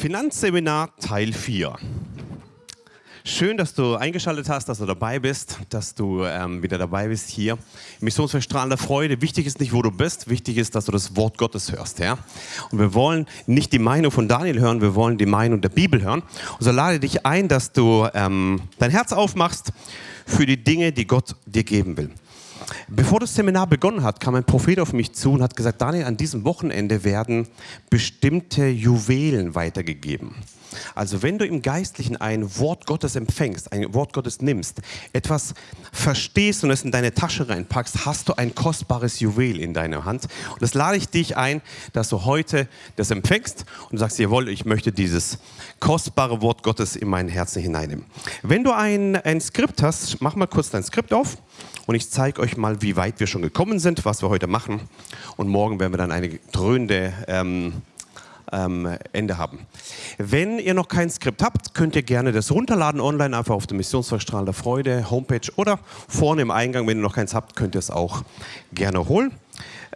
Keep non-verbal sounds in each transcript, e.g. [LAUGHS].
Finanzseminar Teil 4. Schön, dass du eingeschaltet hast, dass du dabei bist, dass du ähm, wieder dabei bist hier. Missionsverstrahlender Freude. Wichtig ist nicht, wo du bist, wichtig ist, dass du das Wort Gottes hörst. Ja? Und wir wollen nicht die Meinung von Daniel hören, wir wollen die Meinung der Bibel hören. Und so lade dich ein, dass du ähm, dein Herz aufmachst für die Dinge, die Gott dir geben will. Bevor das Seminar begonnen hat, kam ein Prophet auf mich zu und hat gesagt, Daniel, an diesem Wochenende werden bestimmte Juwelen weitergegeben. Also wenn du im Geistlichen ein Wort Gottes empfängst, ein Wort Gottes nimmst, etwas verstehst und es in deine Tasche reinpackst, hast du ein kostbares Juwel in deiner Hand. Und das lade ich dich ein, dass du heute das empfängst und sagst, jawohl, ich möchte dieses kostbare Wort Gottes in mein Herzen hineinnehmen. Wenn du ein, ein Skript hast, mach mal kurz dein Skript auf und ich zeige euch mal, wie weit wir schon gekommen sind, was wir heute machen. Und morgen werden wir dann eine dröhnende ähm, ähm, Ende haben. Wenn ihr noch kein Skript habt, könnt ihr gerne das runterladen online, einfach auf der Missionsverstrahl der Freude Homepage oder vorne im Eingang, wenn ihr noch keins habt, könnt ihr es auch gerne holen.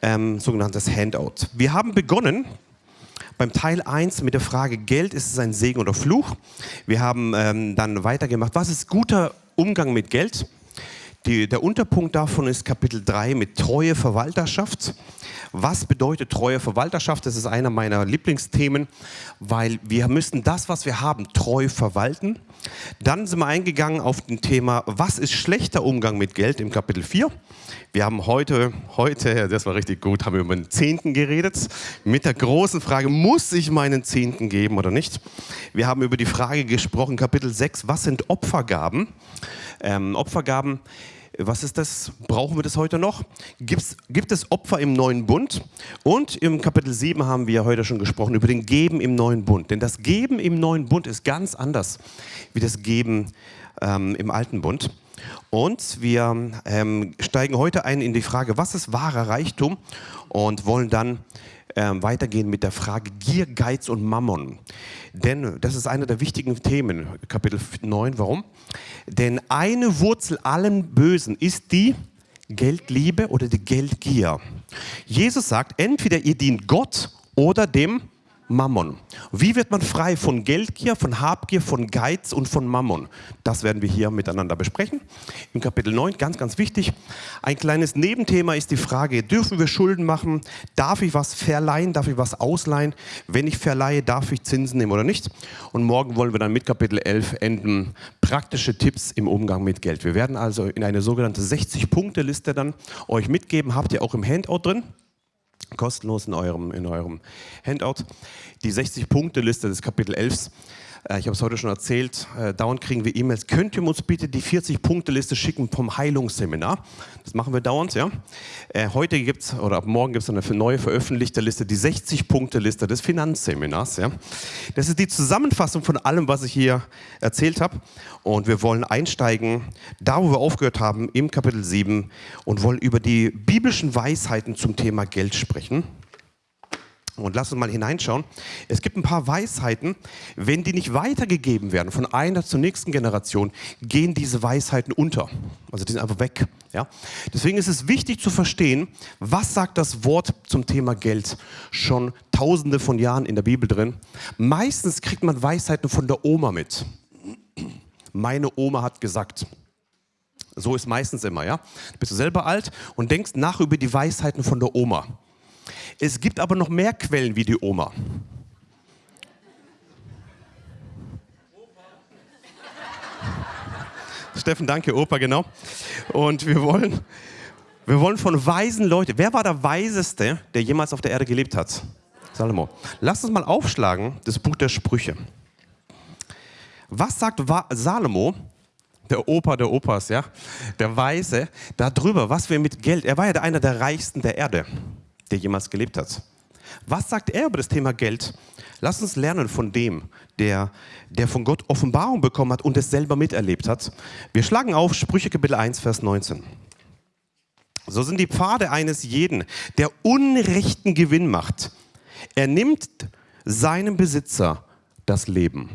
Ähm, sogenanntes Handout. Wir haben begonnen beim Teil 1 mit der Frage, Geld ist es ein Segen oder Fluch. Wir haben ähm, dann weitergemacht, was ist guter Umgang mit Geld? Die, der Unterpunkt davon ist Kapitel 3 mit treue Verwalterschaft. Was bedeutet treue Verwalterschaft? Das ist einer meiner Lieblingsthemen, weil wir müssen das, was wir haben, treu verwalten. Dann sind wir eingegangen auf das Thema, was ist schlechter Umgang mit Geld im Kapitel 4. Wir haben heute, heute, das war richtig gut, haben wir über den Zehnten geredet, mit der großen Frage, muss ich meinen Zehnten geben oder nicht? Wir haben über die Frage gesprochen, Kapitel 6, was sind Opfergaben? Ähm, Opfergaben was ist das? Brauchen wir das heute noch? Gibt's, gibt es Opfer im neuen Bund? Und im Kapitel 7 haben wir heute schon gesprochen über den Geben im neuen Bund. Denn das Geben im neuen Bund ist ganz anders wie das Geben ähm, im alten Bund. Und wir ähm, steigen heute ein in die Frage, was ist wahrer Reichtum? Und wollen dann ähm, weitergehen mit der Frage Gier, Geiz und Mammon. Denn das ist einer der wichtigen Themen, Kapitel 9. Warum? Denn eine Wurzel allen Bösen ist die Geldliebe oder die Geldgier. Jesus sagt, entweder ihr dient Gott oder dem Mammon. Wie wird man frei von Geldgier, von Habgier, von Geiz und von Mammon? Das werden wir hier miteinander besprechen. Im Kapitel 9, ganz, ganz wichtig. Ein kleines Nebenthema ist die Frage, dürfen wir Schulden machen? Darf ich was verleihen? Darf ich was ausleihen? Wenn ich verleihe, darf ich Zinsen nehmen oder nicht? Und morgen wollen wir dann mit Kapitel 11 enden. Praktische Tipps im Umgang mit Geld. Wir werden also in eine sogenannte 60-Punkte-Liste dann euch mitgeben. Habt ihr auch im Handout drin kostenlos in eurem, in eurem Handout. Die 60-Punkte-Liste des Kapitel 11 äh, ich habe es heute schon erzählt, äh, dauernd kriegen wir E-Mails. Könnt ihr uns bitte die 40-Punkte-Liste schicken vom Heilungsseminar? Das machen wir dauernd, ja. Äh, heute gibt es, oder ab morgen gibt es eine neue veröffentlichte Liste, die 60-Punkte-Liste des Finanzseminars, ja. Das ist die Zusammenfassung von allem, was ich hier erzählt habe. Und wir wollen einsteigen, da wo wir aufgehört haben, im Kapitel 7 und wollen über die biblischen Weisheiten zum Thema Geld sprechen. Und lass uns mal hineinschauen. Es gibt ein paar Weisheiten, wenn die nicht weitergegeben werden von einer zur nächsten Generation, gehen diese Weisheiten unter. Also die sind einfach weg. Ja? Deswegen ist es wichtig zu verstehen, was sagt das Wort zum Thema Geld schon tausende von Jahren in der Bibel drin. Meistens kriegt man Weisheiten von der Oma mit. Meine Oma hat gesagt. So ist meistens immer, ja. Bist du selber alt und denkst nach über die Weisheiten von der Oma. Es gibt aber noch mehr Quellen wie die Oma. Steffen, danke, Opa, genau. Und wir wollen, wir wollen von weisen Leuten. Wer war der Weiseste, der jemals auf der Erde gelebt hat? Salomo. Lass uns mal aufschlagen, das Buch der Sprüche. Was sagt Salomo, der Opa der Opas, ja, der Weise, darüber, was wir mit Geld, er war ja einer der reichsten der Erde der jemals gelebt hat. Was sagt er über das Thema Geld? Lass uns lernen von dem, der, der von Gott Offenbarung bekommen hat und es selber miterlebt hat. Wir schlagen auf Sprüche Kapitel 1, Vers 19. So sind die Pfade eines jeden, der unrechten Gewinn macht. Er nimmt seinem Besitzer das Leben.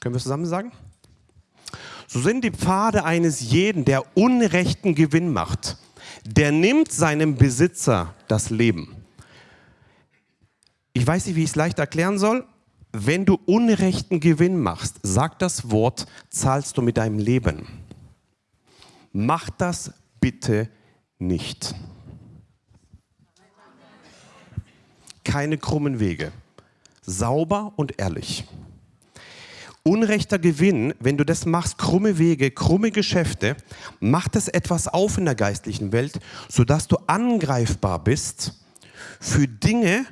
Können wir zusammen sagen? So sind die Pfade eines jeden, der unrechten Gewinn macht der nimmt seinem Besitzer das Leben. Ich weiß nicht, wie ich es leicht erklären soll. Wenn du unrechten Gewinn machst, sagt das Wort, zahlst du mit deinem Leben. Mach das bitte nicht. Keine krummen Wege. Sauber und ehrlich. Unrechter Gewinn, wenn du das machst, krumme Wege, krumme Geschäfte, macht es etwas auf in der geistlichen Welt, sodass du angreifbar bist für Dinge,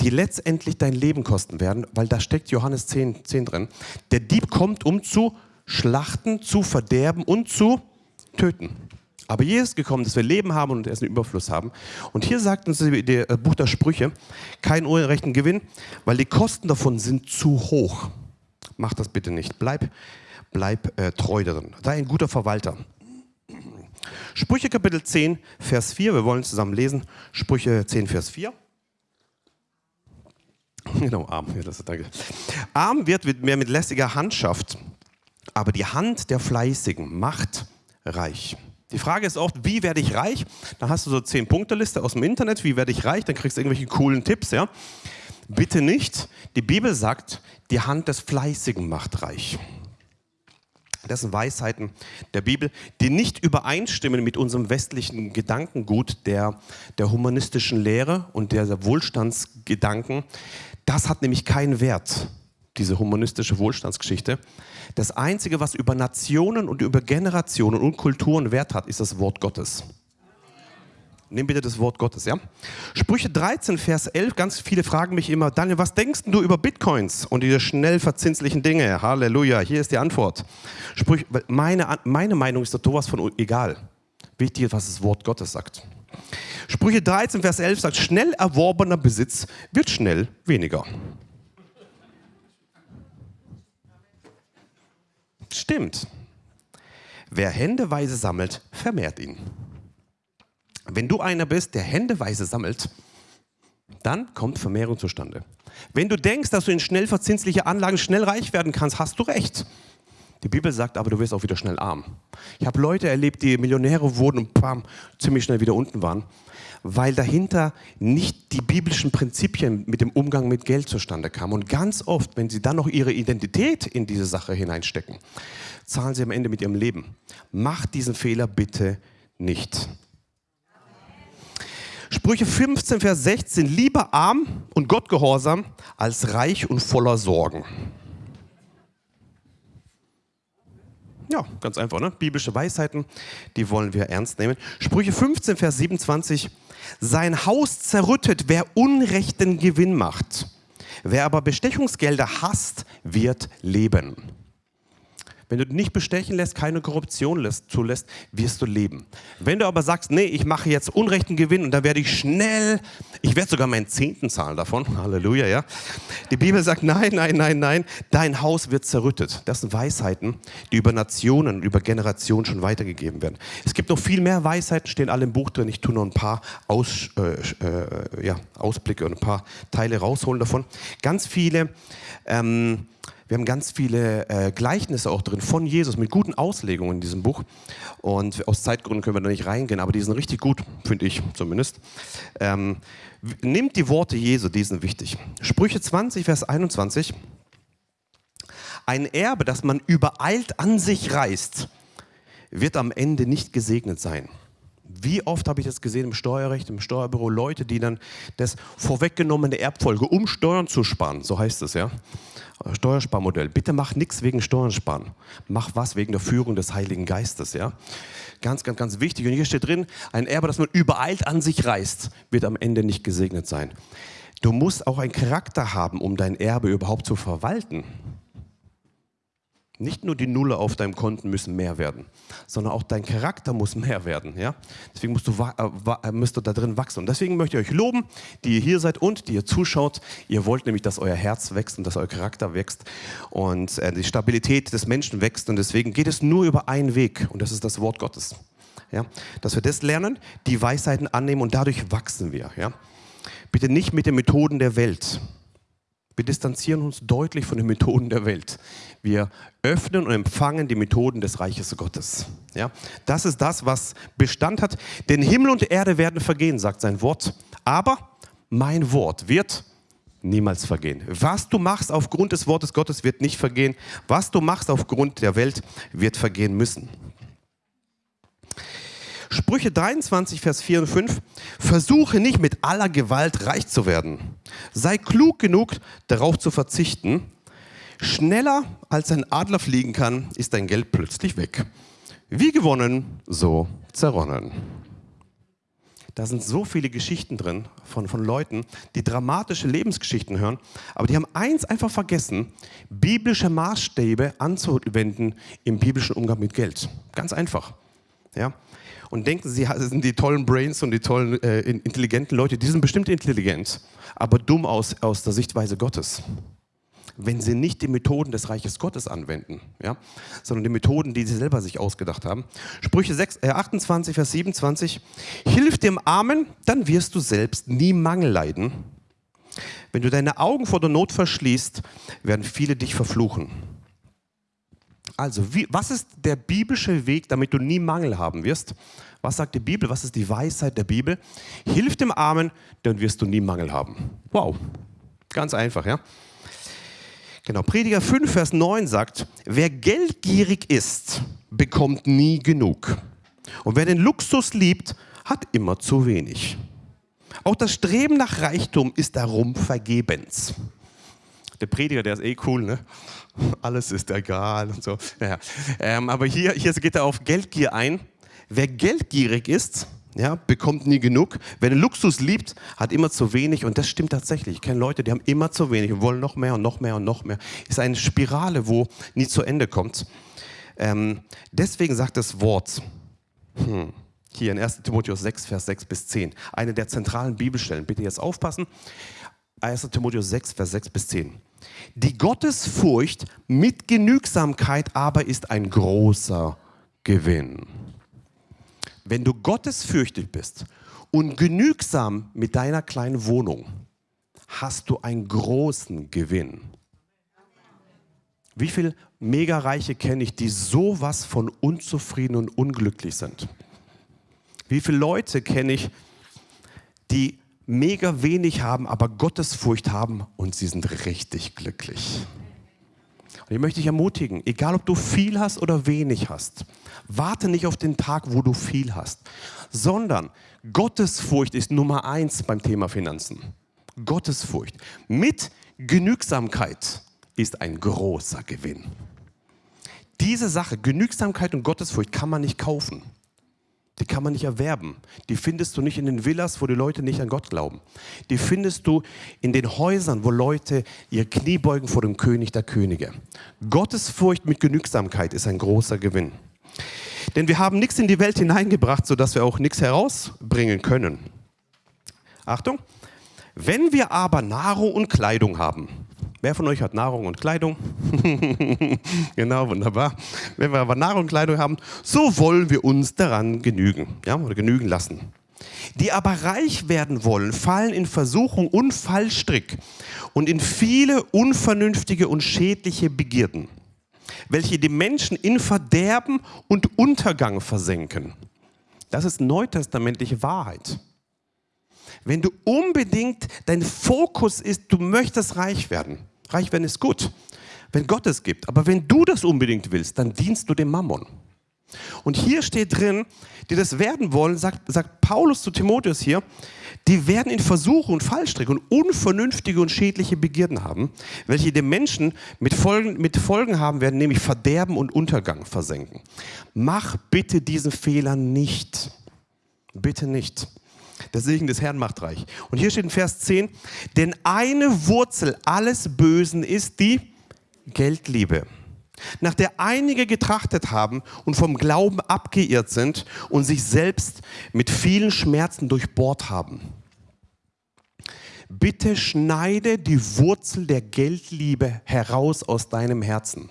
die letztendlich dein Leben kosten werden, weil da steckt Johannes 10, 10 drin. Der Dieb kommt, um zu schlachten, zu verderben und zu töten. Aber Jesus ist gekommen, dass wir Leben haben und erst einen Überfluss haben. Und hier sagt uns das äh, Buch der Sprüche, keinen unrechten Gewinn, weil die Kosten davon sind zu hoch. Mach das bitte nicht. Bleib, bleib äh, treu darin. Sei ein guter Verwalter. Sprüche Kapitel 10, Vers 4. Wir wollen zusammen lesen. Sprüche 10, Vers 4. [LAUGHS] Genau, arm. Ja, das danke. Arm wird mehr mit lästiger Handschaft, aber die Hand der Fleißigen macht reich. Die Frage ist oft, wie werde ich reich? Da hast du so zehn Punkte Liste aus dem Internet. Wie werde ich reich? Dann kriegst du irgendwelche coolen Tipps, ja? Bitte nicht. Die Bibel sagt, die Hand des Fleißigen macht reich. Das sind Weisheiten der Bibel, die nicht übereinstimmen mit unserem westlichen Gedankengut der, der humanistischen Lehre und der Wohlstandsgedanken. Das hat nämlich keinen Wert, diese humanistische Wohlstandsgeschichte. Das Einzige, was über Nationen und über Generationen und Kulturen Wert hat, ist das Wort Gottes. Nimm bitte das Wort Gottes, ja? Sprüche 13, Vers 11. Ganz viele fragen mich immer, Daniel, was denkst du über Bitcoins und diese schnell verzinslichen Dinge? Halleluja, hier ist die Antwort. Sprüche, meine, meine Meinung ist sowas von egal. Wichtig ist, was das Wort Gottes sagt. Sprüche 13, Vers 11 sagt, schnell erworbener Besitz wird schnell weniger. Stimmt. Wer händeweise sammelt, vermehrt ihn. Wenn du einer bist, der händeweise sammelt, dann kommt Vermehrung zustande. Wenn du denkst, dass du in schnell verzinsliche Anlagen schnell reich werden kannst, hast du recht. Die Bibel sagt aber, du wirst auch wieder schnell arm. Ich habe Leute erlebt, die Millionäre wurden und bam, ziemlich schnell wieder unten waren, weil dahinter nicht die biblischen Prinzipien mit dem Umgang mit Geld zustande kamen. Und ganz oft, wenn sie dann noch ihre Identität in diese Sache hineinstecken, zahlen sie am Ende mit ihrem Leben. Mach diesen Fehler bitte nicht. Sprüche 15, Vers 16, lieber arm und Gottgehorsam als reich und voller Sorgen. Ja, ganz einfach, ne? Biblische Weisheiten, die wollen wir ernst nehmen. Sprüche 15, Vers 27, sein Haus zerrüttet, wer unrechten Gewinn macht. Wer aber Bestechungsgelder hasst, wird leben. Wenn du nicht bestechen lässt, keine Korruption lässt, zulässt, wirst du leben. Wenn du aber sagst, nee, ich mache jetzt unrechten Gewinn und dann werde ich schnell, ich werde sogar meinen Zehnten zahlen davon, [LAUGHS] Halleluja, ja. Die Bibel sagt, nein, nein, nein, nein, dein Haus wird zerrüttet. Das sind Weisheiten, die über Nationen, über Generationen schon weitergegeben werden. Es gibt noch viel mehr Weisheiten, stehen alle im Buch drin. Ich tue noch ein paar Aus, äh, äh, ja, Ausblicke und ein paar Teile rausholen davon. Ganz viele ähm, wir haben ganz viele äh, Gleichnisse auch drin von Jesus mit guten Auslegungen in diesem Buch. Und aus Zeitgründen können wir da nicht reingehen, aber die sind richtig gut, finde ich zumindest. Ähm, nimmt die Worte Jesu, die sind wichtig. Sprüche 20, Vers 21. Ein Erbe, das man übereilt an sich reißt, wird am Ende nicht gesegnet sein. Wie oft habe ich das gesehen im Steuerrecht, im Steuerbüro, Leute, die dann das vorweggenommene Erbfolge, um Steuern zu sparen, so heißt es ja, Steuersparmodell. Bitte mach nichts wegen Steuern sparen. Mach was wegen der Führung des Heiligen Geistes, ja. Ganz, ganz, ganz wichtig. Und hier steht drin, ein Erbe, das man übereilt an sich reißt, wird am Ende nicht gesegnet sein. Du musst auch einen Charakter haben, um dein Erbe überhaupt zu verwalten. Nicht nur die Nulle auf deinem Konten müssen mehr werden, sondern auch dein Charakter muss mehr werden. Ja? Deswegen musst du, äh, müsst du da drin wachsen. Und deswegen möchte ich euch loben, die ihr hier seid und die ihr zuschaut. Ihr wollt nämlich, dass euer Herz wächst und dass euer Charakter wächst und äh, die Stabilität des Menschen wächst. Und deswegen geht es nur über einen Weg und das ist das Wort Gottes. Ja? Dass wir das lernen, die Weisheiten annehmen und dadurch wachsen wir. Ja? Bitte nicht mit den Methoden der Welt. Wir distanzieren uns deutlich von den Methoden der Welt. Wir öffnen und empfangen die Methoden des Reiches Gottes. Ja, das ist das, was Bestand hat. Denn Himmel und Erde werden vergehen, sagt sein Wort. Aber mein Wort wird niemals vergehen. Was du machst aufgrund des Wortes Gottes wird nicht vergehen. Was du machst aufgrund der Welt wird vergehen müssen. Sprüche 23, Vers 4 und 5. Versuche nicht mit aller Gewalt reich zu werden. Sei klug genug, darauf zu verzichten. Schneller als ein Adler fliegen kann, ist dein Geld plötzlich weg. Wie gewonnen, so zerronnen. Da sind so viele Geschichten drin von, von Leuten, die dramatische Lebensgeschichten hören, aber die haben eins einfach vergessen, biblische Maßstäbe anzuwenden im biblischen Umgang mit Geld. Ganz einfach. Ja? Und denken, sie sind die tollen Brains und die tollen, äh, intelligenten Leute, die sind bestimmt intelligent, aber dumm aus, aus der Sichtweise Gottes wenn sie nicht die Methoden des Reiches Gottes anwenden, ja, sondern die Methoden, die sie selber sich ausgedacht haben. Sprüche 6, äh 28, Vers 27. Hilf dem Armen, dann wirst du selbst nie Mangel leiden. Wenn du deine Augen vor der Not verschließt, werden viele dich verfluchen. Also, wie, was ist der biblische Weg, damit du nie Mangel haben wirst? Was sagt die Bibel? Was ist die Weisheit der Bibel? Hilf dem Armen, dann wirst du nie Mangel haben. Wow, ganz einfach, ja. Genau, Prediger 5, Vers 9 sagt, wer geldgierig ist, bekommt nie genug. Und wer den Luxus liebt, hat immer zu wenig. Auch das Streben nach Reichtum ist darum vergebens. Der Prediger, der ist eh cool, ne? [LAUGHS] Alles ist egal und so. Naja. Ähm, aber hier, hier geht er auf Geldgier ein. Wer geldgierig ist, ja, bekommt nie genug. Wer Luxus liebt, hat immer zu wenig und das stimmt tatsächlich. Ich kenne Leute, die haben immer zu wenig und wollen noch mehr und noch mehr und noch mehr. Ist eine Spirale, wo nie zu Ende kommt. Ähm, deswegen sagt das Wort, hm, hier in 1 Timotheus 6, Vers 6 bis 10, eine der zentralen Bibelstellen. Bitte jetzt aufpassen. 1 Timotheus 6, Vers 6 bis 10. Die Gottesfurcht mit Genügsamkeit aber ist ein großer Gewinn. Wenn du gottesfürchtig bist und genügsam mit deiner kleinen Wohnung, hast du einen großen Gewinn. Wie viele Mega-Reiche kenne ich, die sowas von unzufrieden und unglücklich sind? Wie viele Leute kenne ich, die mega wenig haben, aber Gottesfurcht haben und sie sind richtig glücklich? Und ich möchte dich ermutigen, egal ob du viel hast oder wenig hast, warte nicht auf den Tag, wo du viel hast, sondern Gottesfurcht ist Nummer eins beim Thema Finanzen. Gottesfurcht mit Genügsamkeit ist ein großer Gewinn. Diese Sache, Genügsamkeit und Gottesfurcht, kann man nicht kaufen. Die kann man nicht erwerben. Die findest du nicht in den Villas, wo die Leute nicht an Gott glauben. Die findest du in den Häusern, wo Leute ihr Knie beugen vor dem König der Könige. Gottesfurcht mit Genügsamkeit ist ein großer Gewinn. Denn wir haben nichts in die Welt hineingebracht, sodass wir auch nichts herausbringen können. Achtung, wenn wir aber Nahrung und Kleidung haben, Wer von euch hat Nahrung und Kleidung? [LAUGHS] genau, wunderbar. Wenn wir aber Nahrung und Kleidung haben, so wollen wir uns daran genügen, ja, oder genügen lassen. Die aber reich werden wollen, fallen in Versuchung und Fallstrick und in viele unvernünftige und schädliche Begierden, welche die Menschen in Verderben und Untergang versenken. Das ist neutestamentliche Wahrheit. Wenn du unbedingt, dein Fokus ist, du möchtest reich werden, Reich werden ist gut, wenn Gott es gibt. Aber wenn du das unbedingt willst, dann dienst du dem Mammon. Und hier steht drin, die das werden wollen, sagt, sagt Paulus zu Timotheus hier, die werden in Versuche und Fallstricke und unvernünftige und schädliche Begierden haben, welche den Menschen mit Folgen, mit Folgen haben werden, nämlich Verderben und Untergang versenken. Mach bitte diesen Fehler nicht. Bitte nicht. Der Segen des Herrn macht reich. Und hier steht in Vers 10, denn eine Wurzel alles Bösen ist die Geldliebe, nach der einige getrachtet haben und vom Glauben abgeirrt sind und sich selbst mit vielen Schmerzen durchbohrt haben. Bitte schneide die Wurzel der Geldliebe heraus aus deinem Herzen.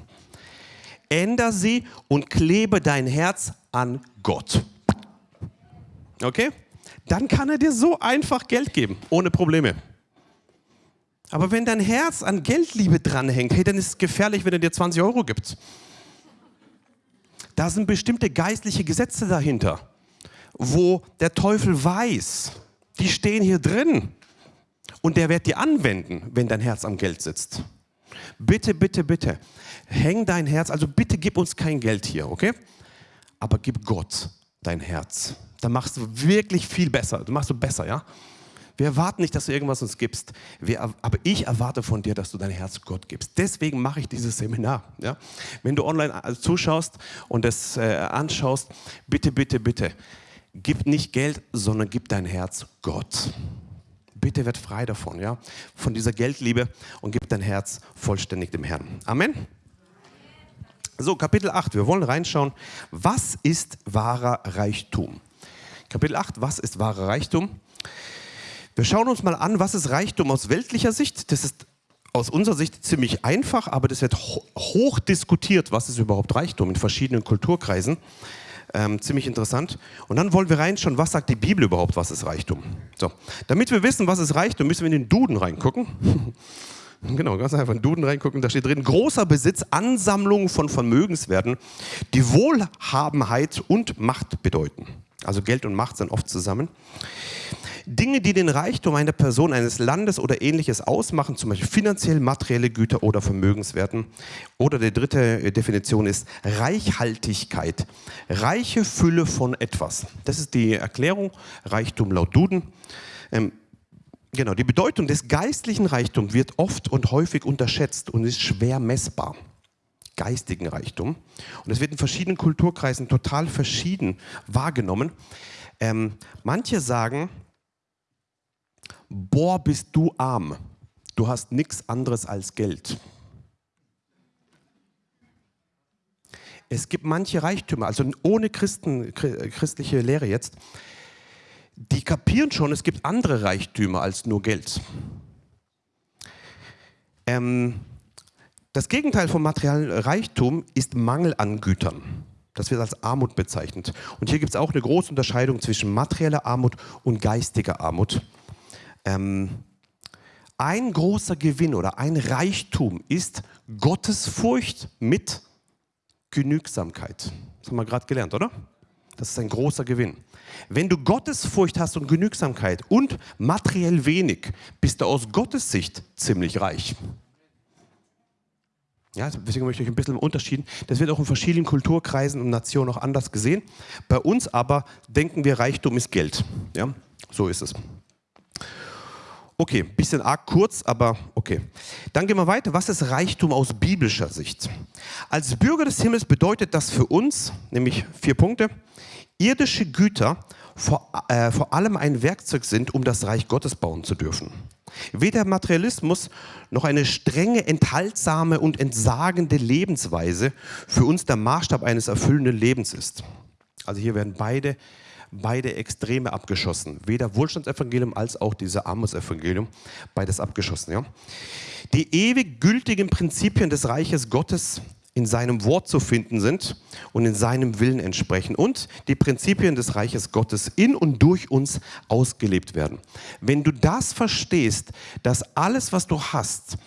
Änder sie und klebe dein Herz an Gott. Okay? Dann kann er dir so einfach Geld geben, ohne Probleme. Aber wenn dein Herz an Geldliebe dranhängt, hey, dann ist es gefährlich, wenn er dir 20 Euro gibt. Da sind bestimmte geistliche Gesetze dahinter, wo der Teufel weiß, die stehen hier drin. und der wird dir anwenden, wenn dein Herz am Geld sitzt. Bitte, bitte, bitte, häng dein Herz, also bitte gib uns kein Geld hier, okay? Aber gib Gott dein Herz. Dann machst du wirklich viel besser. Du machst du besser, ja? Wir erwarten nicht, dass du irgendwas uns gibst. Wir, aber ich erwarte von dir, dass du dein Herz Gott gibst. Deswegen mache ich dieses Seminar. Ja? Wenn du online äh, zuschaust und es äh, anschaust, bitte, bitte, bitte, gib nicht Geld, sondern gib dein Herz Gott. Bitte werd frei davon, ja, von dieser Geldliebe und gib dein Herz vollständig dem Herrn. Amen. So, Kapitel 8, wir wollen reinschauen, was ist wahrer Reichtum? Kapitel 8, was ist wahrer Reichtum? Wir schauen uns mal an, was ist Reichtum aus weltlicher Sicht. Das ist aus unserer Sicht ziemlich einfach, aber das wird hoch diskutiert, was ist überhaupt Reichtum in verschiedenen Kulturkreisen. Ähm, ziemlich interessant. Und dann wollen wir reinschauen, was sagt die Bibel überhaupt, was ist Reichtum. So, damit wir wissen, was ist Reichtum, müssen wir in den Duden reingucken. [LAUGHS] Genau, ganz einfach in den Duden reingucken, da steht drin, großer Besitz, Ansammlung von Vermögenswerten, die Wohlhabenheit und Macht bedeuten. Also Geld und Macht sind oft zusammen. Dinge, die den Reichtum einer Person, eines Landes oder ähnliches ausmachen, zum Beispiel finanziell, materielle Güter oder Vermögenswerten. Oder die dritte äh, Definition ist Reichhaltigkeit. Reiche Fülle von etwas. Das ist die Erklärung, Reichtum laut Duden. Ähm, genau, die Bedeutung des geistlichen Reichtums wird oft und häufig unterschätzt und ist schwer messbar geistigen Reichtum. Und es wird in verschiedenen Kulturkreisen total verschieden wahrgenommen. Ähm, manche sagen, boah, bist du arm. Du hast nichts anderes als Geld. Es gibt manche Reichtümer, also ohne Christen, christliche Lehre jetzt, die kapieren schon, es gibt andere Reichtümer als nur Geld. Ähm, das Gegenteil vom materiellen Reichtum ist Mangel an Gütern. Das wird als Armut bezeichnet. Und hier gibt es auch eine große Unterscheidung zwischen materieller Armut und geistiger Armut. Ähm, ein großer Gewinn oder ein Reichtum ist Gottesfurcht mit Genügsamkeit. Das haben wir gerade gelernt, oder? Das ist ein großer Gewinn. Wenn du Gottesfurcht hast und Genügsamkeit und materiell wenig, bist du aus Gottes Sicht ziemlich reich. Ja, deswegen möchte ich ein bisschen unterschieden. Das wird auch in verschiedenen Kulturkreisen und Nationen auch anders gesehen. Bei uns aber denken wir, Reichtum ist Geld. Ja, so ist es. Okay, bisschen arg kurz, aber okay. Dann gehen wir weiter. Was ist Reichtum aus biblischer Sicht? Als Bürger des Himmels bedeutet das für uns, nämlich vier Punkte, irdische Güter vor, äh, vor allem ein Werkzeug sind, um das Reich Gottes bauen zu dürfen. Weder Materialismus noch eine strenge, enthaltsame und entsagende Lebensweise für uns der Maßstab eines erfüllenden Lebens ist. Also hier werden beide beide Extreme abgeschossen. Weder Wohlstandsevangelium als auch dieses Armutsevangelium. Beides abgeschossen. Ja? Die ewig gültigen Prinzipien des Reiches Gottes in seinem Wort zu finden sind und in seinem Willen entsprechen und die Prinzipien des Reiches Gottes in und durch uns ausgelebt werden. Wenn du das verstehst, dass alles, was du hast,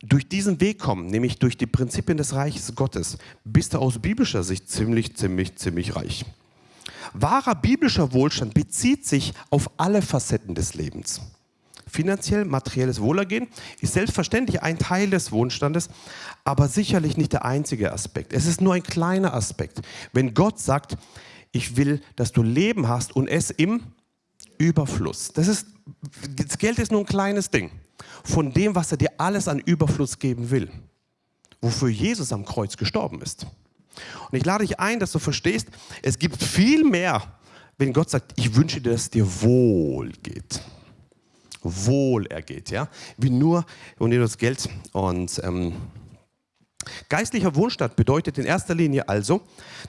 durch diesen Weg kommt, nämlich durch die Prinzipien des Reiches Gottes, bist du aus biblischer Sicht ziemlich, ziemlich, ziemlich reich. Wahrer biblischer Wohlstand bezieht sich auf alle Facetten des Lebens. Finanziell, materielles Wohlergehen ist selbstverständlich ein Teil des Wohlstandes, aber sicherlich nicht der einzige Aspekt. Es ist nur ein kleiner Aspekt. Wenn Gott sagt, ich will, dass du Leben hast und es im Überfluss. Das, ist, das Geld ist nur ein kleines Ding von dem, was er dir alles an Überfluss geben will, wofür Jesus am Kreuz gestorben ist. Und ich lade dich ein, dass du verstehst, es gibt viel mehr, wenn Gott sagt, ich wünsche dir, dass es dir wohl geht. Wohl ergeht, ja. Wie nur und dir das Geld. Und ähm, geistlicher Wohlstand bedeutet in erster Linie also,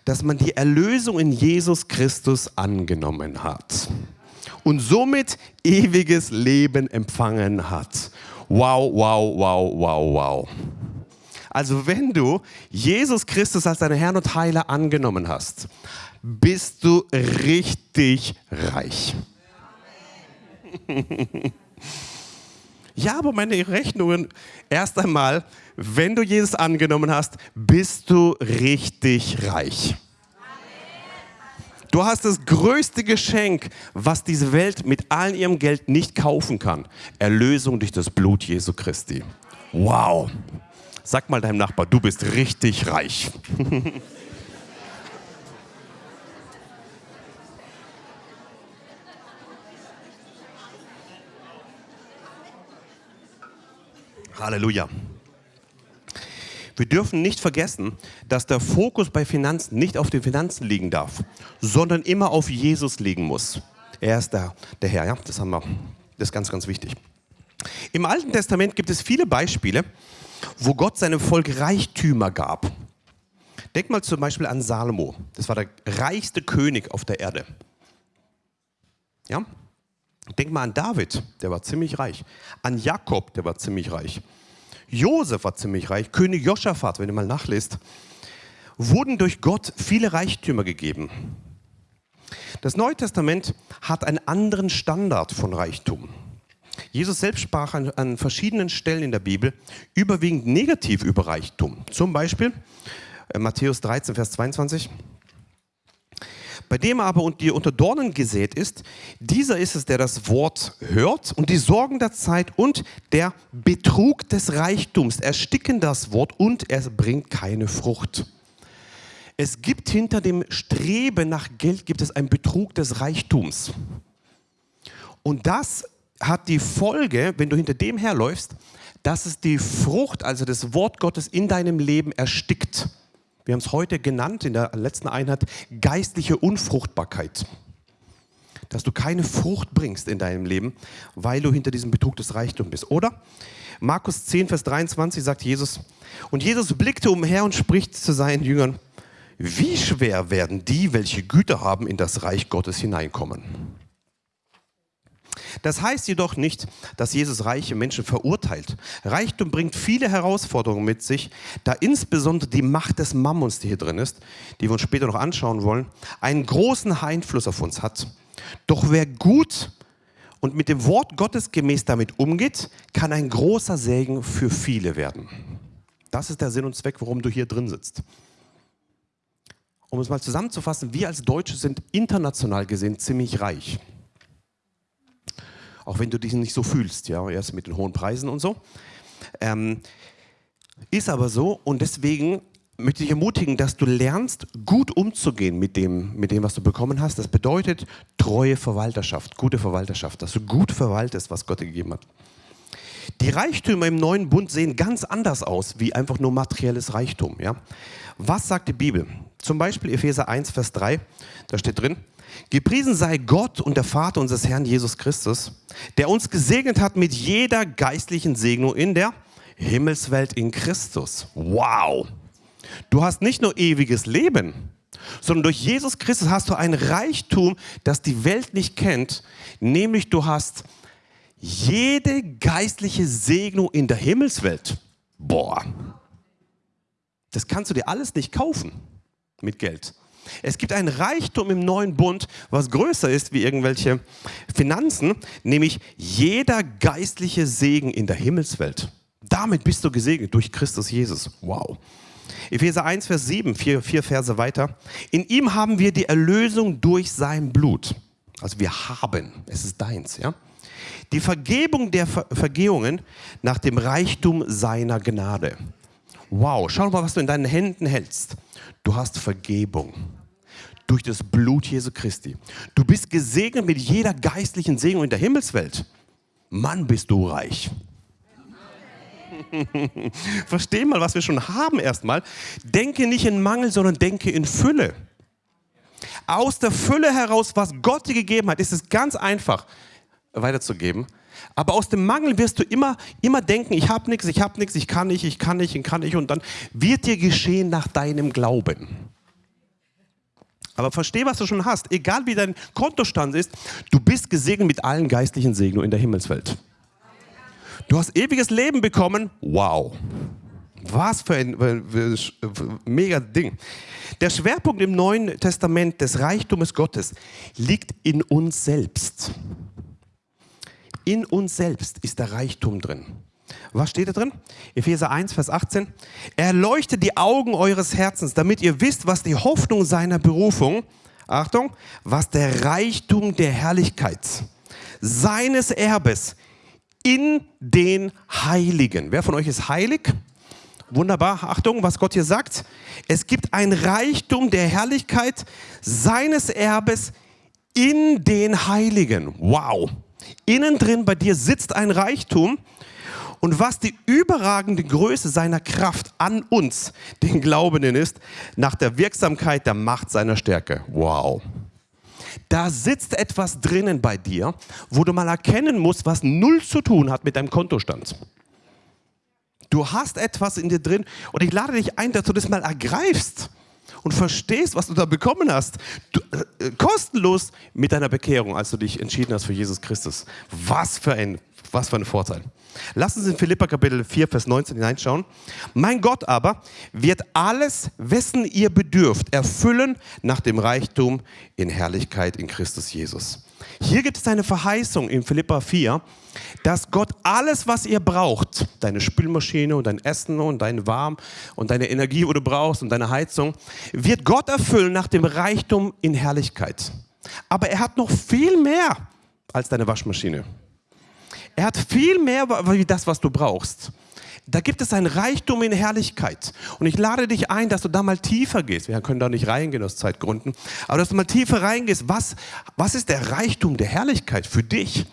dass man die Erlösung in Jesus Christus angenommen hat und somit ewiges Leben empfangen hat. Wow, wow, wow, wow, wow. Also wenn du Jesus Christus als deinen Herrn und Heiler angenommen hast, bist du richtig reich. Ja, aber meine Rechnungen, erst einmal, wenn du Jesus angenommen hast, bist du richtig reich. Du hast das größte Geschenk, was diese Welt mit all ihrem Geld nicht kaufen kann. Erlösung durch das Blut Jesu Christi. Wow. Sag mal deinem Nachbar, du bist richtig reich. [LAUGHS] Halleluja. Wir dürfen nicht vergessen, dass der Fokus bei Finanzen nicht auf den Finanzen liegen darf, sondern immer auf Jesus liegen muss. Er ist der, der Herr, ja, das haben wir. Das ist ganz, ganz wichtig. Im Alten Testament gibt es viele Beispiele, wo Gott seinem Volk Reichtümer gab. Denk mal zum Beispiel an Salomo. Das war der reichste König auf der Erde. Ja? Denk mal an David, der war ziemlich reich. An Jakob, der war ziemlich reich. Josef war ziemlich reich, König Joschafat, wenn ihr mal nachlest, wurden durch Gott viele Reichtümer gegeben. Das Neue Testament hat einen anderen Standard von Reichtum. Jesus selbst sprach an, an, verschiedenen Stellen in der Bibel überwiegend negativ über Reichtum. Zum Beispiel äh, Matthäus 13, Vers 22. Bei dem aber und die unter Dornen gesät ist, dieser ist es, der das Wort hört und die Sorgen der Zeit und der Betrug des Reichtums ersticken das Wort und es bringt keine Frucht. Es gibt hinter dem Streben nach Geld gibt es einen Betrug des Reichtums. Und das hat die Folge, wenn du hinter dem herläufst, dass es die Frucht, also das Wort Gottes in deinem Leben erstickt. Wir haben es heute genannt in der letzten Einheit, geistliche Unfruchtbarkeit. Dass du keine Frucht bringst in deinem Leben, weil du hinter diesem Betrug des Reichtums bist. Oder? Markus 10, Vers 23 sagt Jesus, und Jesus blickte umher und spricht zu seinen Jüngern, wie schwer werden die, welche Güter haben, in das Reich Gottes hineinkommen. Das heißt jedoch nicht, dass Jesus reiche Menschen verurteilt. Reichtum bringt viele Herausforderungen mit sich, da insbesondere die Macht des Mammons, die hier drin ist, die wir uns später noch anschauen wollen, einen großen Einfluss auf uns hat. Doch wer gut und mit dem Wort Gottes gemäß damit umgeht, kann ein großer Segen für viele werden. Das ist der Sinn und Zweck, warum du hier drin sitzt. Um es mal zusammenzufassen, wir als Deutsche sind international gesehen ziemlich reich auch wenn du dich nicht so fühlst, ja, erst mit den hohen Preisen und so. Ähm, ist aber so und deswegen möchte ich ermutigen, dass du lernst, gut umzugehen mit dem, mit dem, was du bekommen hast. Das bedeutet treue Verwalterschaft, gute Verwalterschaft, dass du gut verwaltest, was Gott dir gegeben hat. Die Reichtümer im neuen Bund sehen ganz anders aus, wie einfach nur materielles Reichtum. Ja? Was sagt die Bibel? Zum Beispiel Epheser 1, Vers 3, da steht drin, Gepriesen sei Gott und der Vater unseres Herrn Jesus Christus, der uns gesegnet hat mit jeder geistlichen Segnung in der Himmelswelt in Christus. Wow! Du hast nicht nur ewiges Leben, sondern durch Jesus Christus hast du ein Reichtum, das die Welt nicht kennt, nämlich du hast jede geistliche Segnung in der Himmelswelt. Boah, das kannst du dir alles nicht kaufen mit Geld. Es gibt ein Reichtum im neuen Bund, was größer ist wie irgendwelche Finanzen, nämlich jeder geistliche Segen in der Himmelswelt. Damit bist du gesegnet durch Christus Jesus. Wow. Epheser 1, Vers 7, vier, vier Verse weiter. In ihm haben wir die Erlösung durch sein Blut. Also wir haben, es ist deins, ja. Die Vergebung der Ver Vergehungen nach dem Reichtum seiner Gnade. Wow, schau mal, was du in deinen Händen hältst. Du hast Vergebung durch das Blut Jesu Christi. Du bist gesegnet mit jeder geistlichen Segnung in der Himmelswelt. Mann, bist du reich. [LAUGHS] Versteh mal, was wir schon haben erstmal. Denke nicht in Mangel, sondern denke in Fülle. Aus der Fülle heraus, was Gott dir gegeben hat, ist es ganz einfach weiterzugeben. Aber aus dem Mangel wirst du immer, immer denken, ich habe nichts, ich habe nichts, ich kann nicht, ich kann nicht, ich kann nicht. Und dann wird dir geschehen nach deinem Glauben. Aber versteh, was du schon hast. Egal wie dein Kontostand ist, du bist gesegnet mit allen geistlichen Segnungen in der Himmelswelt. Du hast ewiges Leben bekommen. Wow. Was für ein, für ein mega Ding. Der Schwerpunkt im Neuen Testament des Reichtums Gottes liegt in uns selbst. In uns selbst ist der Reichtum drin. Was steht da drin? Epheser 1, Vers 18. Er leuchtet die Augen eures Herzens, damit ihr wisst, was die Hoffnung seiner Berufung Achtung, was der Reichtum der Herrlichkeit seines Erbes in den Heiligen. Wer von euch ist heilig? Wunderbar, Achtung, was Gott hier sagt. Es gibt ein Reichtum der Herrlichkeit seines Erbes in den Heiligen. Wow. Innen drin bei dir sitzt ein Reichtum. Und was die überragende Größe seiner Kraft an uns, den Glaubenden, ist, nach der Wirksamkeit der Macht seiner Stärke. Wow. Da sitzt etwas drinnen bei dir, wo du mal erkennen musst, was null zu tun hat mit deinem Kontostand. Du hast etwas in dir drin und ich lade dich ein, dass du das mal ergreifst und verstehst, was du da bekommen hast. Du, äh, kostenlos mit deiner Bekehrung, als du dich entschieden hast für Jesus Christus. Was für ein, was für ein Vorteil. Lass uns in Philippa Kapitel 4, Vers 19 hineinschauen. Mein Gott aber wird alles, wessen ihr bedürft, erfüllen nach dem Reichtum in Herrlichkeit in Christus Jesus. Hier gibt es eine Verheißung in Philippa 4, dass Gott alles, was ihr braucht, deine Spülmaschine und dein Essen und dein Warm und deine Energie, wo du brauchst und deine Heizung, wird Gott erfüllen nach dem Reichtum in Herrlichkeit. Aber er hat noch viel mehr als deine Waschmaschine. Er hat viel mehr wie das, was du brauchst. Da gibt es ein Reichtum in Herrlichkeit. Und ich lade dich ein, dass du da mal tiefer gehst. Wir können da nicht reingehen aus Zeitgründen. Aber dass du mal tiefer reingehst. Was, was ist der Reichtum der Herrlichkeit für dich?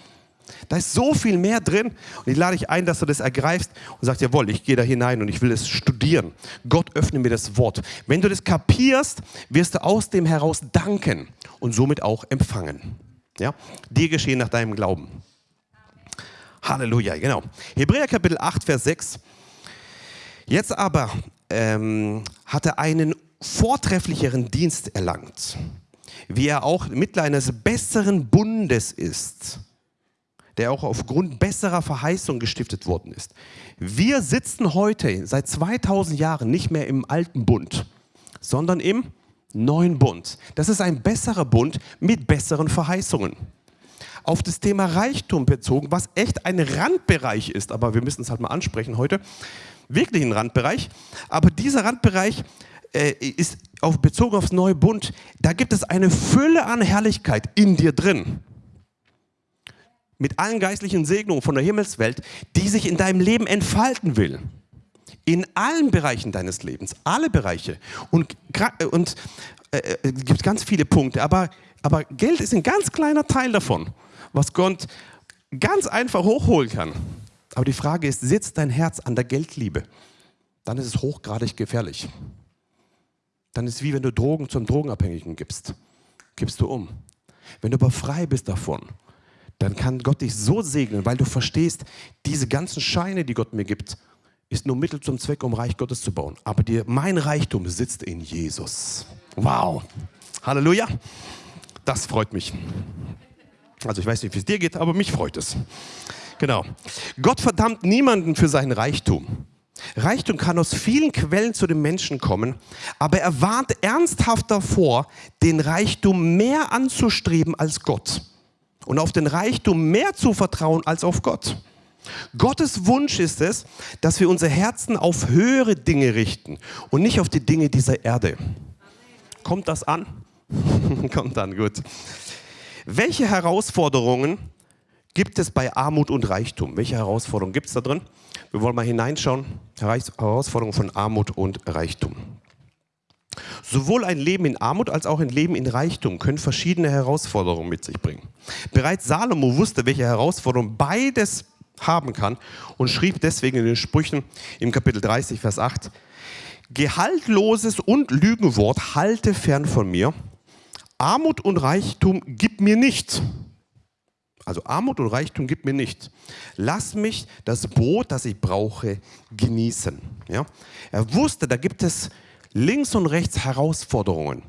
Da ist so viel mehr drin. Und ich lade dich ein, dass du das ergreifst und sagst, jawohl, ich gehe da hinein und ich will es studieren. Gott öffne mir das Wort. Wenn du das kapierst, wirst du aus dem heraus danken und somit auch empfangen. Ja? Dir geschehen nach deinem Glauben. Halleluja, genau. Hebräer Kapitel 8, Vers 6. Jetzt aber ähm, hat er einen vortrefflicheren Dienst erlangt, wie er auch Mittler eines besseren Bundes ist, der auch aufgrund besserer Verheißung gestiftet worden ist. Wir sitzen heute seit 2000 Jahren nicht mehr im alten Bund, sondern im neuen Bund. Das ist ein besserer Bund mit besseren Verheißungen auf das Thema Reichtum bezogen, was echt ein Randbereich ist, aber wir müssen es halt mal ansprechen heute. Wirklich ein Randbereich. Aber dieser Randbereich äh, ist auf, bezogen aufs neue Bund. Da gibt es eine Fülle an Herrlichkeit in dir drin. Mit allen geistlichen Segnungen von der Himmelswelt, die sich in deinem Leben entfalten will. In allen Bereichen deines Lebens, alle Bereiche. Und, und äh, äh, es gibt ganz viele Punkte, aber, aber Geld ist ein ganz kleiner Teil davon was Gott ganz einfach hochholen kann. Aber die Frage ist, sitzt dein Herz an der Geldliebe? Dann ist es hochgradig gefährlich. Dann ist es wie wenn du Drogen zum Drogenabhängigen gibst. Gibst du um. Wenn du aber frei bist davon, dann kann Gott dich so segnen, weil du verstehst, diese ganzen Scheine, die Gott mir gibt, ist nur Mittel zum Zweck, um Reich Gottes zu bauen. Aber dir, mein Reichtum sitzt in Jesus. Wow. Halleluja. Das freut mich. Also ich weiß nicht, wie es dir geht, aber mich freut es. Genau. Gott verdammt niemanden für seinen Reichtum. Reichtum kann aus vielen Quellen zu den Menschen kommen, aber er warnt ernsthaft davor, den Reichtum mehr anzustreben als Gott und auf den Reichtum mehr zu vertrauen als auf Gott. Gottes Wunsch ist es, dass wir unsere Herzen auf höhere Dinge richten und nicht auf die Dinge dieser Erde. Kommt das an? [LAUGHS] Kommt an, gut. Welche Herausforderungen gibt es bei Armut und Reichtum? Welche Herausforderungen gibt es da drin? Wir wollen mal hineinschauen. Herausforderungen von Armut und Reichtum. Sowohl ein Leben in Armut als auch ein Leben in Reichtum können verschiedene Herausforderungen mit sich bringen. Bereits Salomo wusste, welche Herausforderungen beides haben kann und schrieb deswegen in den Sprüchen im Kapitel 30, Vers 8, Gehaltloses und Lügenwort halte fern von mir, Armut und Reichtum gib mir nicht. Also Armut und Reichtum gib mir nicht. Lass mich das Brot, das ich brauche, genießen. Ja? Er wusste, da gibt es links und rechts Herausforderungen.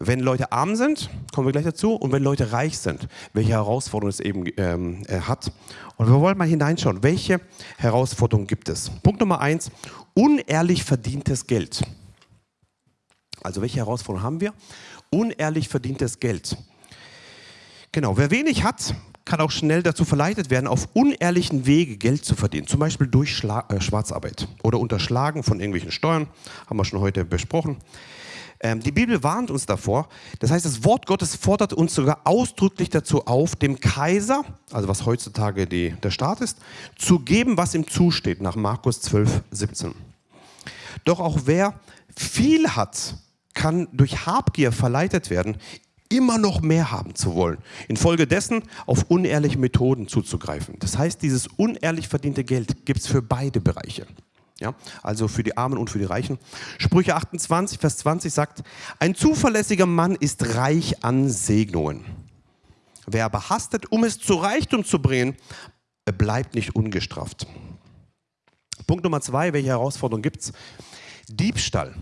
Wenn Leute arm sind, kommen wir gleich dazu, und wenn Leute reich sind, welche Herausforderungen es eben ähm, hat. Und wir wollen mal hineinschauen, welche Herausforderungen gibt es. Punkt Nummer eins, unehrlich verdientes Geld. Also welche Herausforderungen haben wir? Unehrlich verdientes Geld. Genau, wer wenig hat, kann auch schnell dazu verleitet werden, auf unehrlichen Wege Geld zu verdienen. Zum Beispiel durch Schla äh, Schwarzarbeit oder Unterschlagen von irgendwelchen Steuern, haben wir schon heute besprochen. Ähm, die Bibel warnt uns davor. Das heißt, das Wort Gottes fordert uns sogar ausdrücklich dazu auf, dem Kaiser, also was heutzutage die, der Staat ist, zu geben, was ihm zusteht, nach Markus 12, 17. Doch auch wer viel hat, kann durch Habgier verleitet werden, immer noch mehr haben zu wollen. Infolgedessen auf unehrliche Methoden zuzugreifen. Das heißt, dieses unehrlich verdiente Geld gibt es für beide Bereiche. Ja, also für die Armen und für die Reichen. Sprüche 28, Vers 20 sagt, ein zuverlässiger Mann ist reich an Segnungen. Wer aber hastet, um es zu Reichtum zu bringen, bleibt nicht ungestraft. Punkt Nummer zwei, welche Herausforderung gibt es? Diebstahl.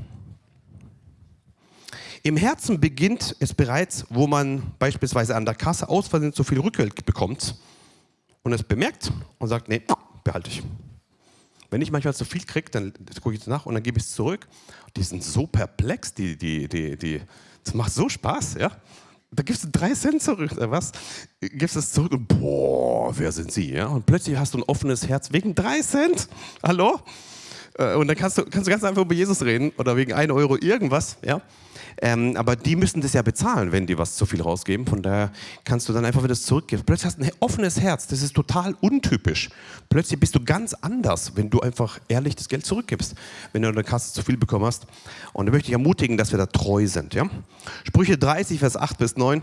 Im Herzen beginnt es bereits, wo man beispielsweise an der Kasse aus Versehen zu viel Rückgeld bekommt und es bemerkt und sagt, nee, behalte ich. Wenn ich manchmal zu viel kriege, dann gucke ich nach und dann gebe ich es zurück. Die sind so perplex, die, die, die, die, das macht so Spaß, ja. Da gibst du drei Cent zurück, was? Gibst es zurück und boah, wer sind Sie, ja? Und plötzlich hast du ein offenes Herz wegen drei Cent. Hallo? Äh, und dann kannst du, kannst du ganz einfach über Jesus reden oder wegen 1 Euro irgendwas, ja. Ähm, aber die müssen das ja bezahlen, wenn die was zu viel rausgeben. Von daher kannst du dann einfach wieder zurückgeben. Plötzlich hast du ein offenes Herz. Das ist total untypisch. Plötzlich bist du ganz anders, wenn du einfach ehrlich das Geld zurückgibst, wenn du in der Kasse zu viel bekommen hast. Und da möchte ich ermutigen, dass wir da treu sind. Ja? Sprüche 30, Vers 8 bis 9.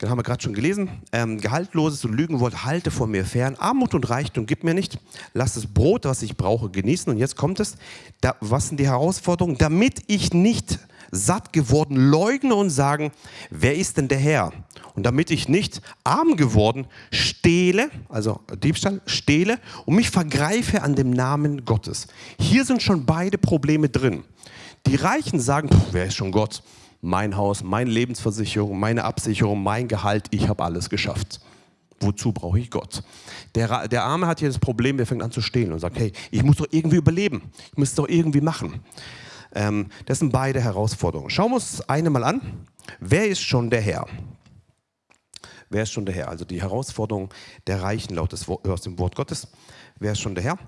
Den haben wir gerade schon gelesen. Ähm, Gehaltloses und Lügenwort halte vor mir fern. Armut und Reichtum gib mir nicht. Lass das Brot, was ich brauche, genießen. Und jetzt kommt es. Da, was sind die Herausforderungen? Damit ich nicht satt geworden leugnen und sagen, wer ist denn der Herr? Und damit ich nicht arm geworden stehle, also Diebstahl, stehle und mich vergreife an dem Namen Gottes. Hier sind schon beide Probleme drin. Die Reichen sagen, wer ist schon Gott? Mein Haus, meine Lebensversicherung, meine Absicherung, mein Gehalt, ich habe alles geschafft. Wozu brauche ich Gott? Der, der Arme hat hier das Problem, der fängt an zu stehlen und sagt, hey, ich muss doch irgendwie überleben. Ich muss es doch irgendwie machen. Ähm, das sind beide Herausforderungen. Schauen wir uns eine mal an. Wer ist schon der Herr? Wer ist schon der Herr? Also die Herausforderung der Reichen laut des, aus dem Wort Gottes. Wer ist schon der Herr?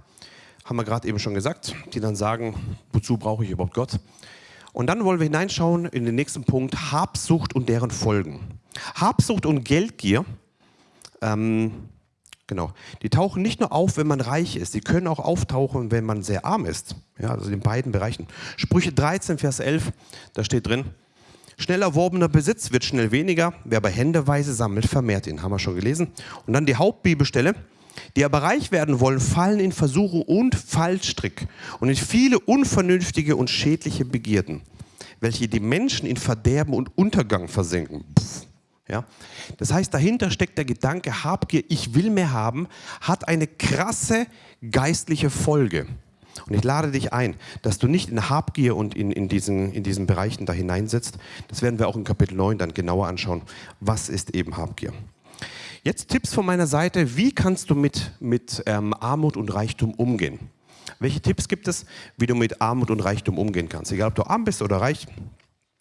Haben wir gerade eben schon gesagt, die dann sagen, wozu brauche ich überhaupt Gott? Und dann wollen wir hineinschauen in den nächsten Punkt, Habsucht und deren Folgen. Habsucht und Geldgier ähm, Genau. Die tauchen nicht nur auf, wenn man reich ist, die können auch auftauchen, wenn man sehr arm ist. Ja, also in beiden Bereichen. Sprüche 13, Vers 11, da steht drin, schnell erworbener Besitz wird schnell weniger, wer bei Händeweise sammelt, vermehrt ihn. Haben wir schon gelesen. Und dann die Hauptbibelstelle, die aber reich werden wollen, fallen in Versuchung und Fallstrick und in viele unvernünftige und schädliche Begierden, welche die Menschen in Verderben und Untergang versenken. Pff. Ja? Das heißt, dahinter steckt der Gedanke, Habgier, ich will mehr haben, hat eine krasse geistliche Folge. Und ich lade dich ein, dass du nicht in Habgier und in, in, diesen, in diesen Bereichen da hineinsetzt. Das werden wir auch in Kapitel 9 dann genauer anschauen. Was ist eben Habgier? Jetzt Tipps von meiner Seite. Wie kannst du mit, mit ähm, Armut und Reichtum umgehen? Welche Tipps gibt es, wie du mit Armut und Reichtum umgehen kannst? Egal, ob du arm bist oder reich,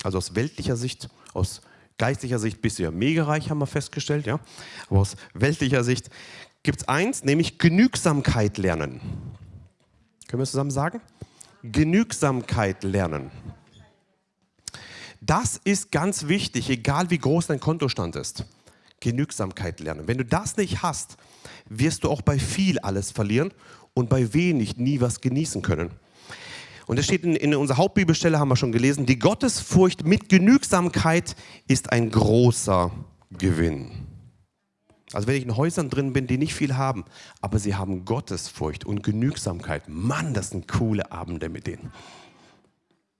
also aus weltlicher Sicht, aus geistlicher Sicht bist du ja mega reich, haben wir festgestellt, ja. Aber aus weltlicher Sicht gibt es eins, nämlich Genügsamkeit lernen. Können wir es zusammen sagen? Genügsamkeit lernen. Das ist ganz wichtig, egal wie groß dein Kontostand ist. Genügsamkeit lernen. Wenn du das nicht hast, wirst du auch bei viel alles verlieren und bei wenig nie was genießen können. Und das steht in, in unserer Hauptbibelstelle, haben wir schon gelesen, die Gottesfurcht mit Genügsamkeit ist ein großer Gewinn. Also wenn ich in Häusern drin bin, die nicht viel haben, aber sie haben Gottesfurcht und Genügsamkeit. Mann, das sind coole Abende mit denen.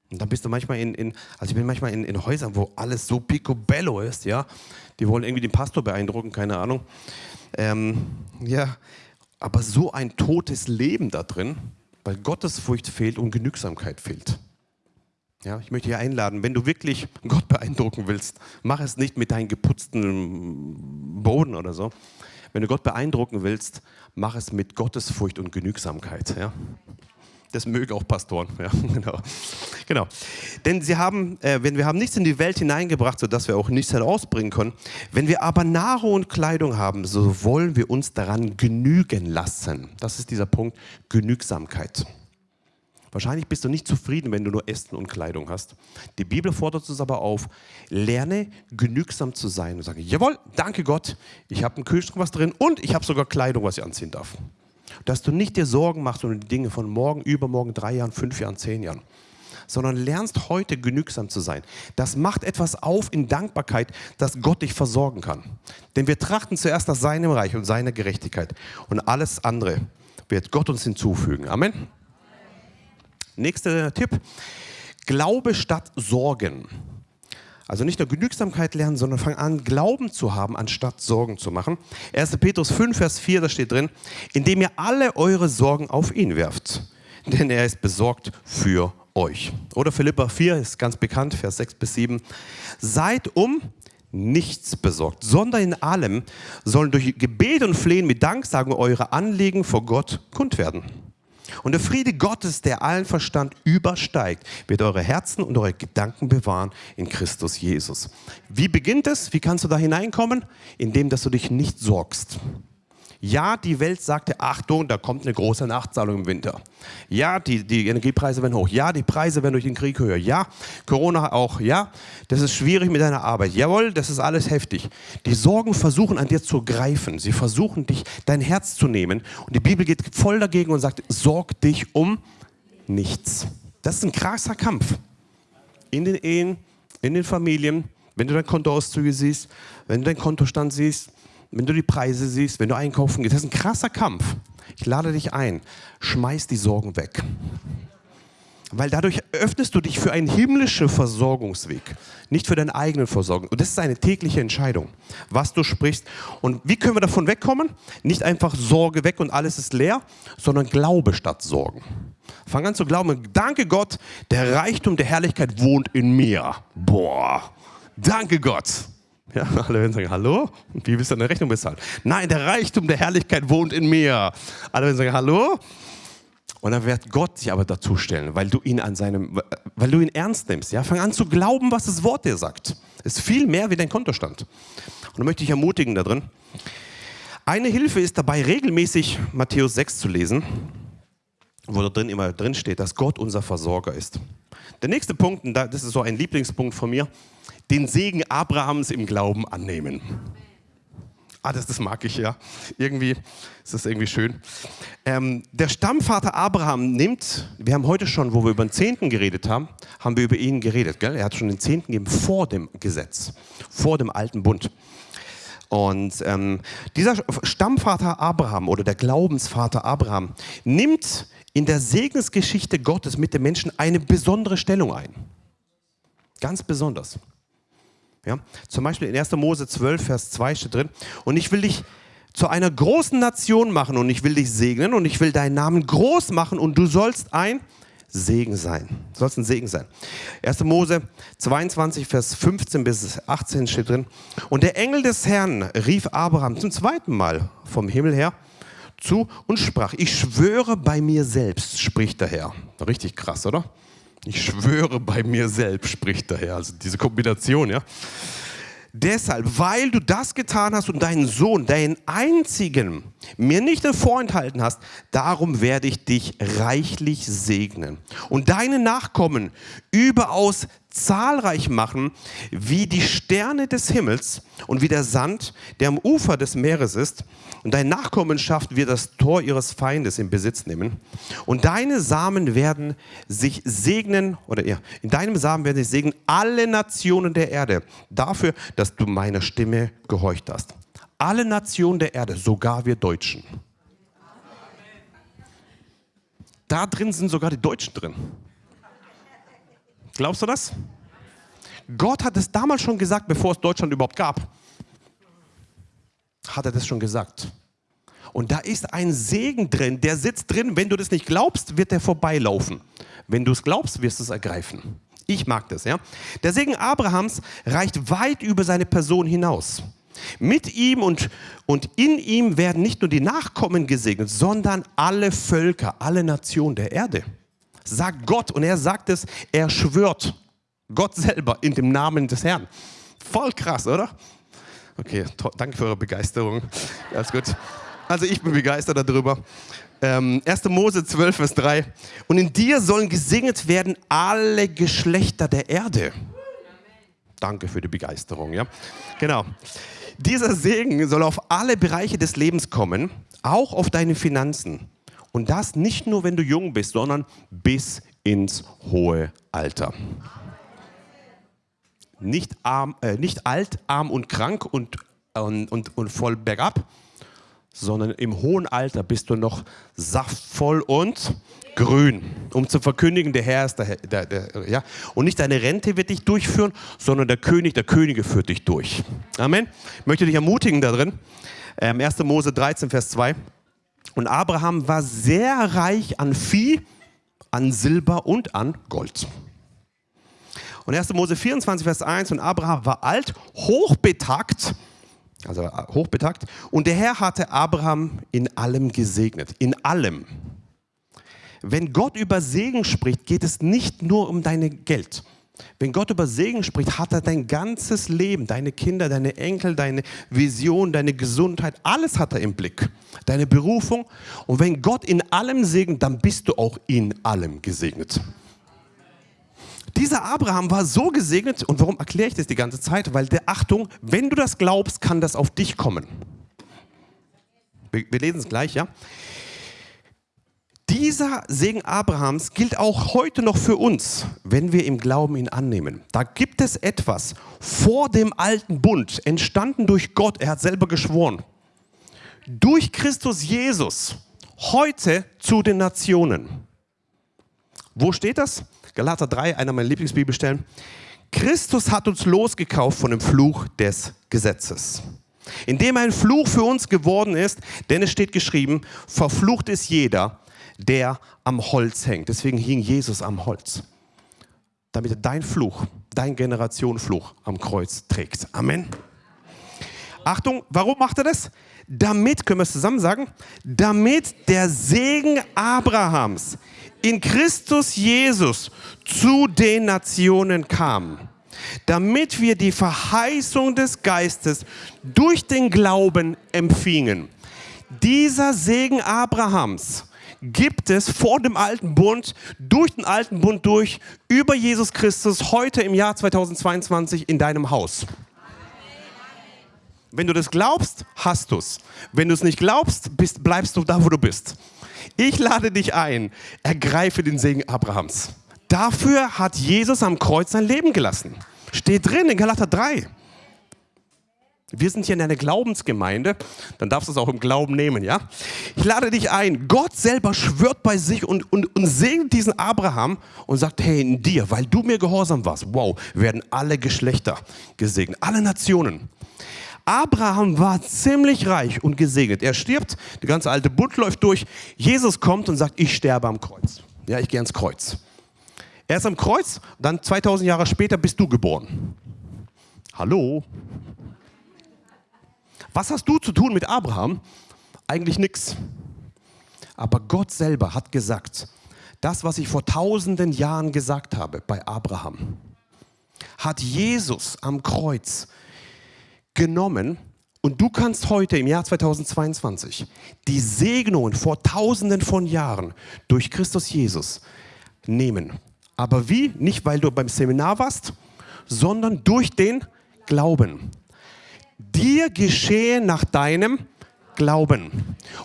Und dann bist du manchmal in, in also ich bin manchmal in, in, Häusern, wo alles so picobello ist, ja. Die wollen irgendwie den Pastor beeindrucken, keine Ahnung. Ähm, ja, aber so ein totes Leben da drin, weil Gottesfurcht fehlt und Genügsamkeit fehlt. Ja, ich möchte dich einladen, wenn du wirklich Gott beeindrucken willst, mach es nicht mit deinem geputzten Boden oder so. Wenn du Gott beeindrucken willst, mach es mit Gottesfurcht und Genügsamkeit. Ja? Das mögen auch Pastoren. [LAUGHS] Ja, genau. genau. Denn sie haben, äh, wenn wir haben nichts in die Welt hineingebracht, sodass wir auch nichts herausbringen können. Wenn wir aber Nahrung und Kleidung haben, so wollen wir uns daran genügen lassen. Das ist dieser Punkt Genügsamkeit. Wahrscheinlich bist du nicht zufrieden, wenn du nur Essen und Kleidung hast. Die Bibel fordert uns aber auf, lerne genügsam zu sein und sage, jawohl, danke Gott, ich habe einen Kühlschrank was drin und ich habe sogar Kleidung, was ich anziehen darf. Dass du nicht dir Sorgen machst um die Dinge von morgen, übermorgen, drei Jahren, fünf Jahren, zehn Jahren sondern lernst heute genügsam zu sein. Das macht etwas auf in Dankbarkeit, dass Gott dich versorgen kann. Denn wir trachten zuerst nach seinem Reich und seiner Gerechtigkeit und alles andere wird Gott uns hinzufügen. Amen. Nächster Tipp. Glaube statt Sorgen. Also nicht nur Genügsamkeit lernen, sondern fang an, Glauben zu haben, anstatt Sorgen zu machen. 1. Petrus 5, Vers 4, da steht drin, indem ihr alle eure Sorgen auf ihn werft, denn er ist besorgt für euch. Oder Philippa 4 ist ganz bekannt, Vers 6 bis 7. Seid um nichts besorgt, sondern in allem sollen durch Gebet und Flehen mit Danksagen eure Anliegen vor Gott kund werden. Und der Friede Gottes, der allen Verstand übersteigt, wird eure Herzen und eure Gedanken bewahren in Christus Jesus. Wie beginnt es? Wie kannst du da hineinkommen? Indem, dass du dich nicht sorgst. Ja, die Welt sagte, Achtung, da kommt eine große Nachzahlung im Winter. Ja, die, die Energiepreise werden hoch. Ja, die Preise werden durch den Krieg höher. Ja, Corona auch. Ja, das ist schwierig mit deiner Arbeit. Jawohl, das ist alles heftig. Die Sorgen versuchen an dir zu greifen. Sie versuchen dich, dein Herz zu nehmen. Und die Bibel geht voll dagegen und sagt, sorg dich um nichts. Das ist ein krasser Kampf. In den Ehen, in den Familien, wenn du dein Kontoauszüge siehst, wenn du deinen Kontostand siehst, wenn du die Preise siehst, wenn du einkaufen gehst, das ist ein krasser Kampf. Ich lade dich ein, schmeiß die Sorgen weg. Weil dadurch öffnest du dich für einen himmlischen Versorgungsweg, nicht für deine eigenen Versorgung. Und das ist eine tägliche Entscheidung, was du sprichst. Und wie können wir davon wegkommen? Nicht einfach Sorge weg und alles ist leer, sondern Glaube statt Sorgen. Fang an zu glauben, danke Gott, der Reichtum der Herrlichkeit wohnt in mir. Boah, danke Gott. [LAUGHS] Ja, alle werden sagen, hallo? Und wie willst du deine Rechnung bezahlen? Nein, der Reichtum der Herrlichkeit wohnt in mir. Alle werden sagen, hallo? Und dann wird Gott sich aber dazustellen, weil du ihn an seinem, weil du ihn ernst nimmst. Ja? Fang an zu glauben, was das Wort dir sagt. Ist viel mehr wie dein Kontostand. Und da möchte ich ermutigen da drin. Eine Hilfe ist dabei, regelmäßig Matthäus 6 zu lesen, wo da drin immer drin steht, dass Gott unser Versorger ist. Der nächste Punkt, und das ist so ein Lieblingspunkt von mir, den Segen Abrahams im Glauben annehmen. Ah, das, das mag ich ja. Irgendwie ist das irgendwie schön. Ähm, der Stammvater Abraham nimmt, wir haben heute schon, wo wir über den Zehnten geredet haben, haben wir über ihn geredet. Gell? Er hat schon den Zehnten gegeben vor dem Gesetz, vor dem alten Bund. Und ähm, dieser Stammvater Abraham oder der Glaubensvater Abraham nimmt in der Segensgeschichte Gottes mit den Menschen eine besondere Stellung ein. Ganz besonders. Ja? Zum Beispiel in 1. Mose 12, Vers 2 steht drin, und ich will dich zu einer großen Nation machen und ich will dich segnen und ich will deinen Namen groß machen und du sollst ein Segen sein. Du sollst ein Segen sein. 1. Mose 22, Vers 15 bis 18 steht drin. Und der Engel des Herrn rief Abraham zum zweiten Mal vom Himmel her zu und sprach, ich schwöre bei mir selbst, spricht der Herr. Richtig krass, oder? Ich schwöre bei mir selbst, spricht der Herr. Also diese Kombination, ja. Deshalb, weil du das getan hast und deinen Sohn, deinen einzigen, mir nicht vorenthalten hast, darum werde ich dich reichlich segnen und deine Nachkommen überaus zahlreich machen, wie die Sterne des Himmels und wie der Sand, der am Ufer des Meeres ist. Und deine Nachkommenschaft wird das Tor ihres Feindes in Besitz nehmen. Und deine Samen werden sich segnen, oder ja, in deinem Samen werden sich segnen alle Nationen der Erde, dafür, dass du meiner Stimme gehorcht hast. Alle Nationen der Erde, sogar wir Deutschen. Da drin sind sogar die Deutschen drin. Glaubst du das? Gott hat es damals schon gesagt, bevor es Deutschland überhaupt gab. Hat er das schon gesagt. Und da ist ein Segen drin, der sitzt drin. Wenn du das nicht glaubst, wird der vorbeilaufen. Wenn du es glaubst, wirst du es ergreifen. Ich mag das, ja. Der Segen Abrahams reicht weit über seine Person hinaus. Mit ihm und, und in ihm werden nicht nur die Nachkommen gesegnet, sondern alle Völker, alle Nationen der Erde sagt Gott und er sagt es, er schwört. Gott selber in dem Namen des Herrn. Voll krass, oder? Okay, danke für eure Begeisterung. Alles gut. Also ich bin begeistert darüber. Ähm, 1. Mose 12, Vers 3. Und in dir sollen gesegnet werden alle Geschlechter der Erde. Danke für die Begeisterung, ja. Genau. Dieser Segen soll auf alle Bereiche des Lebens kommen, auch auf deine Finanzen. Und das nicht nur, wenn du jung bist, sondern bis ins hohe Alter. Nicht, arm, äh, nicht alt, arm und krank und, und, und, und voll bergab, sondern im hohen Alter bist du noch saftvoll und grün, um zu verkündigen, der Herr ist der, der, der, ja. Und nicht deine Rente wird dich durchführen, sondern der König der Könige führt dich durch. Amen. Ich möchte dich ermutigen darin. Ähm, 1. Mose 13, Vers 2. Und Abraham war sehr reich an Vieh, an Silber und an Gold. Und 1. Mose 24, Vers 1. Und Abraham war alt, hochbetagt, also hochbetagt. Und der Herr hatte Abraham in allem gesegnet. In allem. Wenn Gott über Segen spricht, geht es nicht nur um dein Geld. Wenn Gott über Segen spricht, hat er dein ganzes Leben, deine Kinder, deine Enkel, deine Vision, deine Gesundheit, alles hat er im Blick. Deine Berufung. Und wenn Gott in allem segnet, dann bist du auch in allem gesegnet. Dieser Abraham war so gesegnet, und warum erkläre ich das die ganze Zeit? Weil der Achtung, wenn du das glaubst, kann das auf dich kommen. Wir, wir lesen es gleich, ja? Dieser Segen Abrahams gilt auch heute noch für uns, wenn wir im Glauben ihn annehmen. Da gibt es etwas vor dem alten Bund, entstanden durch Gott, er hat selber geschworen, durch Christus Jesus, heute zu den Nationen. Wo steht das? Galater 3, einer meiner Lieblingsbibelstellen. Christus hat uns losgekauft von dem Fluch des Gesetzes. Indem ein Fluch für uns geworden ist, denn es steht geschrieben, verflucht ist jeder, der am Holz hängt. Deswegen hing Jesus am Holz. Damit er dein Fluch, dein Generationenfluch am Kreuz trägt. Amen. Achtung, warum macht er das? Damit, können wir es zusammen sagen, damit der Segen Abrahams in Christus Jesus zu den Nationen kam. Damit wir die Verheißung des Geistes durch den Glauben empfingen. Dieser Segen Abrahams gibt es vor dem alten Bund, durch den alten Bund durch, über Jesus Christus heute im Jahr 2022 in deinem Haus. Wenn du das glaubst, hast du es. Wenn du es nicht glaubst, bist, bleibst du da, wo du bist. Ich lade dich ein, ergreife den Segen Abrahams. Dafür hat Jesus am Kreuz sein Leben gelassen. Steht drin in Galater 3. Wir sind hier in einer Glaubensgemeinde, dann darfst du es auch im Glauben nehmen, ja? Ich lade dich ein. Gott selber schwört bei sich und, und, und segnet diesen Abraham und sagt, hey, in dir, weil du mir gehorsam warst, wow, werden alle Geschlechter gesegnet, alle Nationen. Abraham war ziemlich reich und gesegnet. Er stirbt, der ganze alte Bund läuft durch. Jesus kommt und sagt, ich sterbe am Kreuz. Ja, ich gehe ans Kreuz. Er ist am Kreuz, dann 2000 Jahre später bist du geboren. Hallo? Was hast du zu tun mit Abraham? Eigentlich nichts. Aber Gott selber hat gesagt, das, was ich vor tausenden Jahren gesagt habe bei Abraham, hat Jesus am Kreuz genommen und du kannst heute im Jahr 2022 die Segnungen vor tausenden von Jahren durch Christus Jesus nehmen. Aber wie? Nicht, weil du beim Seminar warst, sondern durch den Glauben dir geschehe nach deinem Glauben.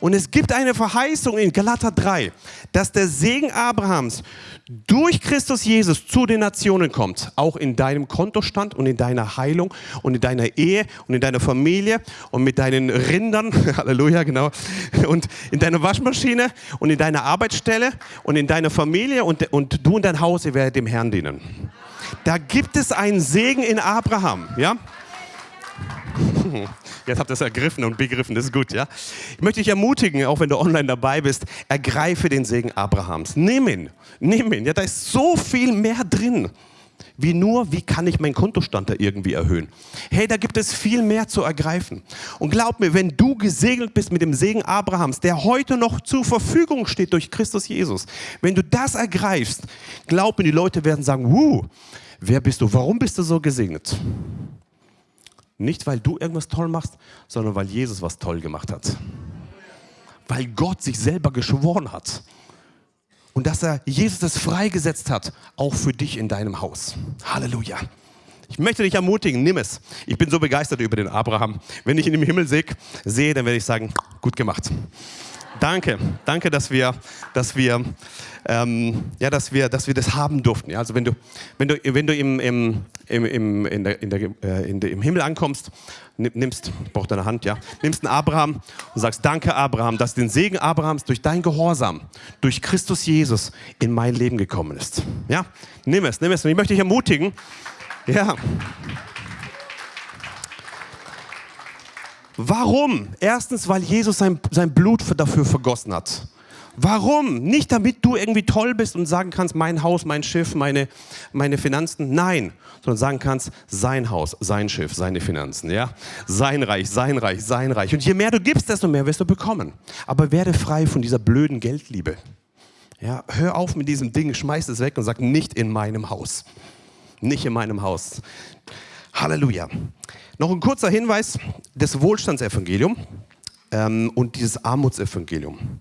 Und es gibt eine Verheißung in Galater 3, dass der Segen Abrahams durch Christus Jesus zu den Nationen kommt, auch in deinem Kontostand und in deiner Heilung und in deiner Ehe und in deiner Familie und mit deinen Rindern, [LAUGHS] Halleluja, genau, und in deiner Waschmaschine und in deiner Arbeitsstelle und in deiner Familie und, und du und dein Haus, ihr werdet dem Herrn dienen. Da gibt es einen Segen in Abraham, ja? [LAUGHS] Jetzt habt ihr es ergriffen und begriffen, das ist gut, ja? Ich möchte dich ermutigen, auch wenn du online dabei bist, ergreife den Segen Abrahams. Nimm ihn, nimm ihn. Ja, da ist so viel mehr drin, wie nur, wie kann ich meinen Kontostand da irgendwie erhöhen. Hey, da gibt es viel mehr zu ergreifen. Und glaub mir, wenn du gesegnet bist mit dem Segen Abrahams, der heute noch zur Verfügung steht durch Christus Jesus, wenn du das ergreifst, glaub mir, die Leute werden sagen, wuh, wer bist du? Warum bist du so gesegnet? Nicht, weil du irgendwas toll machst, sondern weil Jesus was toll gemacht hat. weil Gott sich selber geschworen hat. Und dass er Jesus das freigesetzt hat, auch für dich in deinem Haus. Halleluja. Ich möchte dich ermutigen, nimm es. Ich bin so begeistert über den Abraham. Wenn ich ihn im Himmel sehe, dann werde ich sagen, gut gemacht. Danke, danke, dass wir, dass wir, ähm, ja, dass wir, dass wir das haben durften. Ja, also wenn du, wenn du, wenn du im, im, im, in der, in der, äh, in der, im Himmel ankommst, nimmst, ich brauche deine Hand, ja, nimmst einen Abraham und sagst, danke Abraham, dass den Segen Abrahams durch dein Gehorsam, durch Christus Jesus in mein Leben gekommen ist. Ja, nimm es, nimm es. Und ich möchte dich ermutigen, ja. Warum? Erstens, weil Jesus sein, sein Blut dafür vergossen hat. Warum? Nicht damit du irgendwie toll bist und sagen kannst, mein Haus, mein Schiff, meine, meine Finanzen. Nein, sondern sagen kannst, sein Haus, sein Schiff, seine Finanzen. Ja? Sein Reich, sein Reich, sein Reich. Und je mehr du gibst, desto mehr wirst du bekommen. Aber werde frei von dieser blöden Geldliebe. Ja? Hör auf mit diesem Ding, schmeiß es weg und sag, nicht in meinem Haus nicht in meinem Haus. Halleluja. Noch ein kurzer Hinweis, das Wohlstandsevangelium ähm, und dieses Armutsevangelium.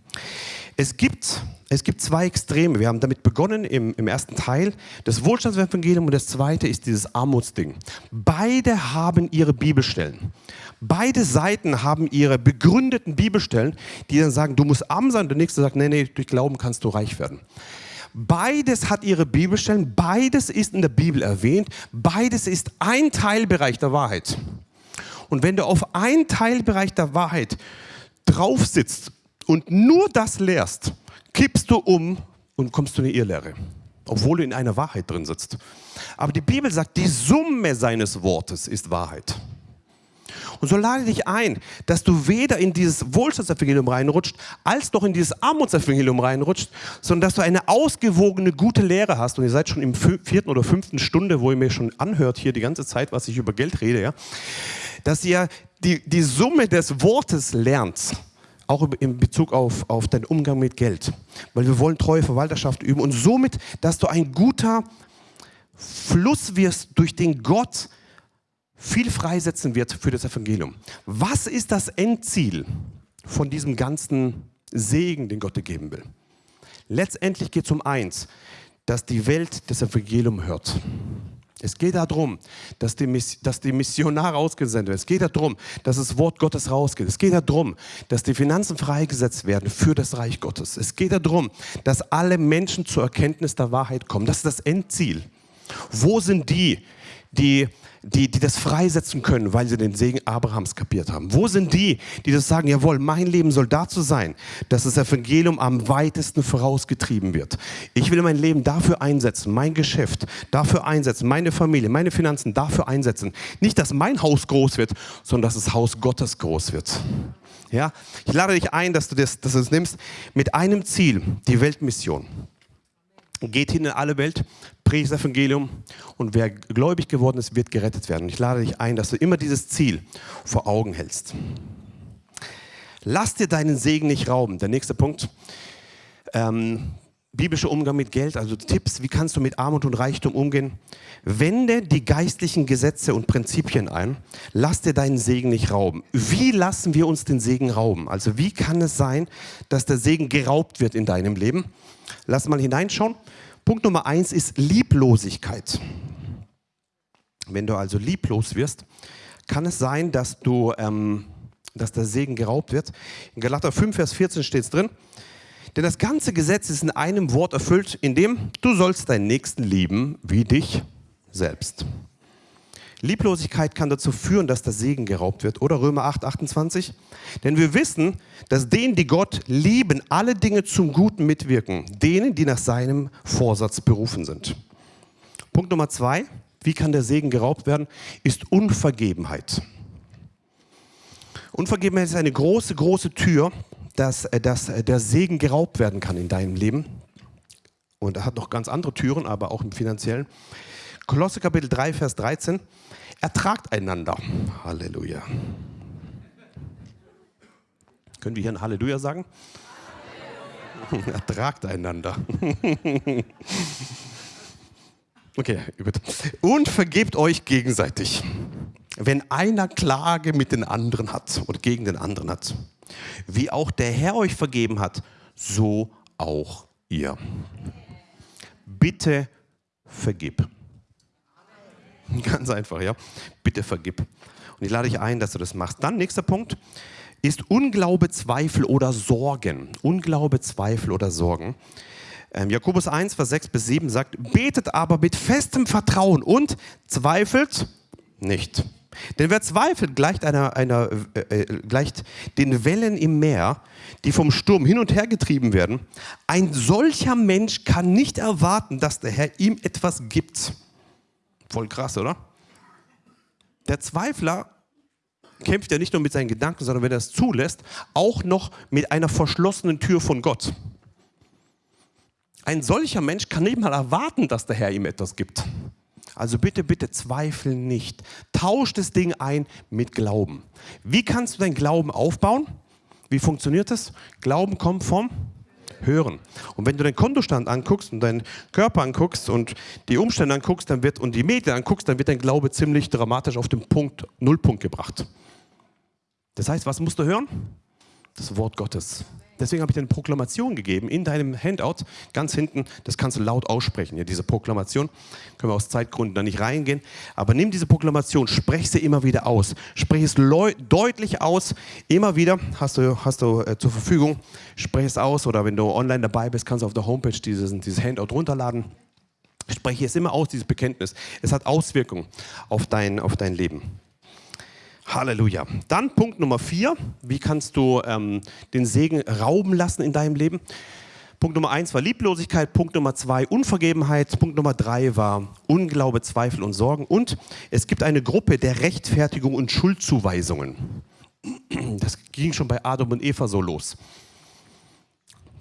Es gibt, es gibt zwei Extreme. Wir haben damit begonnen im, im ersten Teil. Das Wohlstandsevangelium und das zweite ist dieses Armutsding. Beide haben ihre Bibelstellen. Beide Seiten haben ihre begründeten Bibelstellen, die dann sagen, du musst arm sein. Und der nächste sagt, nee, nee, durch Glauben kannst du reich werden. Beides hat ihre Bibelstellen, beides ist in der Bibel erwähnt, beides ist ein Teilbereich der Wahrheit. Und wenn du auf einen Teilbereich der Wahrheit drauf sitzt und nur das lehrst, kippst du um und kommst zu einer Irrlehre, obwohl du in einer Wahrheit drin sitzt. Aber die Bibel sagt, die Summe seines Wortes ist Wahrheit. Und so lade dich ein, dass du weder in dieses Wohlstandsevangelium reinrutscht, als noch in dieses Armutsevangelium reinrutscht, sondern dass du eine ausgewogene, gute Lehre hast. Und ihr seid schon im vierten oder fünften Stunde, wo ihr mir schon anhört hier die ganze Zeit, was ich über Geld rede, ja, dass ihr die, die Summe des Wortes lernt auch in Bezug auf, auf deinen Umgang mit Geld. Weil wir wollen treue Verwalterschaft üben und somit, dass du ein guter Fluss wirst, durch den Gott viel freisetzen wird für das Evangelium. Was ist das Endziel von diesem ganzen Segen, den Gott dir geben will? Letztendlich geht es um eins, dass die Welt das Evangelium hört. Es geht darum, dass die, dass die Missionare ausgesendet werden. Es geht darum, dass das Wort Gottes rausgeht. Es geht darum, dass die Finanzen freigesetzt werden für das Reich Gottes. Es geht darum, dass alle Menschen zur Erkenntnis der Wahrheit kommen. Das ist das Endziel. Wo sind die, die die, die das freisetzen können, weil sie den Segen Abrahams kapiert haben? Wo sind die, die das sagen, jawohl, mein Leben soll dazu sein, dass das Evangelium am weitesten vorausgetrieben wird. Ich will mein Leben dafür einsetzen, mein Geschäft dafür einsetzen, meine Familie, meine Finanzen dafür einsetzen. Nicht, dass mein Haus groß wird, sondern dass das Haus Gottes groß wird. Ja? Ich lade dich ein, dass du das, dass du das nimmst mit einem Ziel, die Weltmission geht hin in alle Welt, predigt das Evangelium und wer gläubig geworden ist, wird gerettet werden. Ich lade dich ein, dass du immer dieses Ziel vor Augen hältst. Lass dir deinen Segen nicht rauben. Der nächste Punkt. Ähm, biblischer Umgang mit Geld, also Tipps, wie kannst du mit Armut und Reichtum umgehen? Wende die geistlichen Gesetze und Prinzipien ein. Lass dir deinen Segen nicht rauben. Wie lassen wir uns den Segen rauben? Also wie kann es sein, dass der Segen geraubt wird in deinem Leben? Lass mal hineinschauen. Punkt Nummer eins ist Lieblosigkeit. Wenn du also lieblos wirst, kann es sein, dass, du, ähm, dass der Segen geraubt wird. In Galater 5, Vers 14 steht es drin. Denn das ganze Gesetz ist in einem Wort erfüllt, in dem du sollst deinen Nächsten lieben wie dich selbst. Lieblosigkeit kann dazu führen, dass der Segen geraubt wird. Oder Römer 8, 28. Denn wir wissen, dass denen, die Gott lieben, alle Dinge zum Guten mitwirken. Denen, die nach seinem Vorsatz berufen sind. Punkt Nummer zwei. Wie kann der Segen geraubt werden? Ist Unvergebenheit. Unvergebenheit ist eine große, große Tür, dass, äh, dass äh, der Segen geraubt werden kann in deinem Leben. Und er hat noch ganz andere Türen, aber auch im finanziellen. Kolosse Kapitel 3, Vers 13. Ertragt einander. Halleluja. Können wir hier ein Halleluja sagen? [LAUGHS] Ertragt einander. [LAUGHS] okay, gut. Und vergebt euch gegenseitig, wenn einer Klage mit den anderen hat oder gegen den anderen hat. Wie auch der Herr euch vergeben hat, so auch ihr. Bitte vergib. [LAUGHS] Ganz einfach, ja. Bitte vergib. Und ich lade dich ein, dass du das machst. Dann, nächster Punkt, ist Unglaube, Zweifel oder Sorgen. Unglaube, Zweifel oder Sorgen. Ähm, Jakobus 1, Vers 6 bis 7 sagt, betet aber mit festem Vertrauen und zweifelt nicht. Denn wer zweifelt, gleicht, einer, einer, äh, äh, gleicht den Wellen im Meer, die vom Sturm hin und her getrieben werden. Ein solcher Mensch kann nicht erwarten, dass der Herr ihm etwas gibt. Voll krass, oder? Der Zweifler kämpft ja nicht nur mit seinen Gedanken, sondern wenn er es zulässt, auch noch mit einer verschlossenen Tür von Gott. Ein solcher Mensch kann nicht mal erwarten, dass der Herr ihm etwas gibt. Also bitte, bitte zweifel nicht. Tausch das Ding ein mit Glauben. Wie kannst du dein Glauben aufbauen? Wie funktioniert das? Glauben kommt vom Hören. Und wenn du deinen Kontostand anguckst und deinen Körper anguckst und die Umstände anguckst dann wird, und die Medien anguckst, dann wird dein Glaube ziemlich dramatisch auf den Punkt, Nullpunkt gebracht. Das heißt, was musst du hören? Das Wort Gottes. Deswegen habe ich dir eine Proklamation gegeben in deinem Handout, ganz hinten. Das kannst du laut aussprechen, ja, diese Proklamation. Können wir aus Zeitgründen da nicht reingehen. Aber nimm diese Proklamation, sprech sie immer wieder aus. Sprech es deutlich aus, immer wieder. Hast du, hast du äh, zur Verfügung. Sprech es aus. Oder wenn du online dabei bist, kannst du auf der Homepage dieses, dieses Handout runterladen. Spreche es immer aus, dieses Bekenntnis. Es hat Auswirkungen auf dein, auf dein Leben. Halleluja. Dann Punkt Nummer vier. Wie kannst du ähm, den Segen rauben lassen in deinem Leben? Punkt Nummer eins war Lieblosigkeit. Punkt Nummer zwei Unvergebenheit. Punkt Nummer drei war Unglaube, Zweifel und Sorgen. Und es gibt eine Gruppe der Rechtfertigung und Schuldzuweisungen. Das ging schon bei Adam und Eva so los.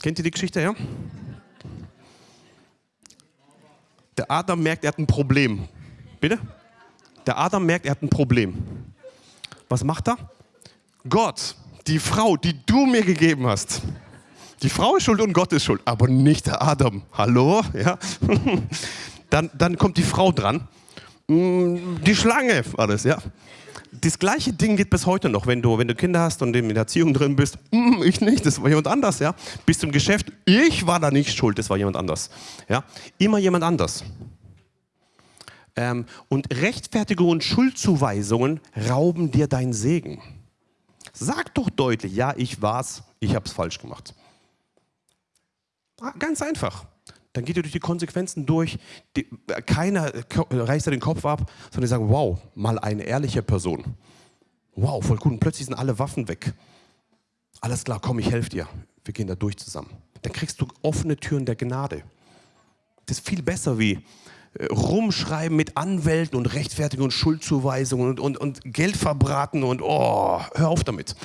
Kennt ihr die Geschichte, ja? Der Adam merkt, er hat ein Problem. Bitte? Der Adam merkt, er hat ein Problem. Was macht er? Gott, die Frau, die du mir gegeben hast. Die Frau ist schuld und Gott ist schuld, aber nicht der Adam. Hallo? Ja? [LAUGHS] Dann, dann kommt die Frau dran. Mm, die Schlange, alles, ja. Das gleiche Ding geht bis heute noch, wenn du, wenn du Kinder hast und in der Erziehung drin bist. Mm, ich nicht, das war jemand anders, ja. Bis zum Geschäft, ich war da nicht schuld, das war jemand anders. Ja? Immer jemand anders. Ähm, und Rechtfertigung und Schuldzuweisungen rauben dir deinen Segen. Sag doch deutlich, ja, ich war's, ich hab's falsch gemacht. Ganz einfach. Dann geht ihr durch die Konsequenzen durch. Die, keiner reißt den Kopf ab, sondern die sagen, wow, mal eine ehrliche Person. Wow, voll gut. Und plötzlich sind alle Waffen weg. Alles klar, komm, ich helfe dir. Wir gehen da durch zusammen. Dann kriegst du offene Türen der Gnade. Das ist viel besser wie, rumschreiben mit Anwälten und Rechtfertigung und Schuldzuweisungen und, und, und Geld verbraten und oh, hör auf damit.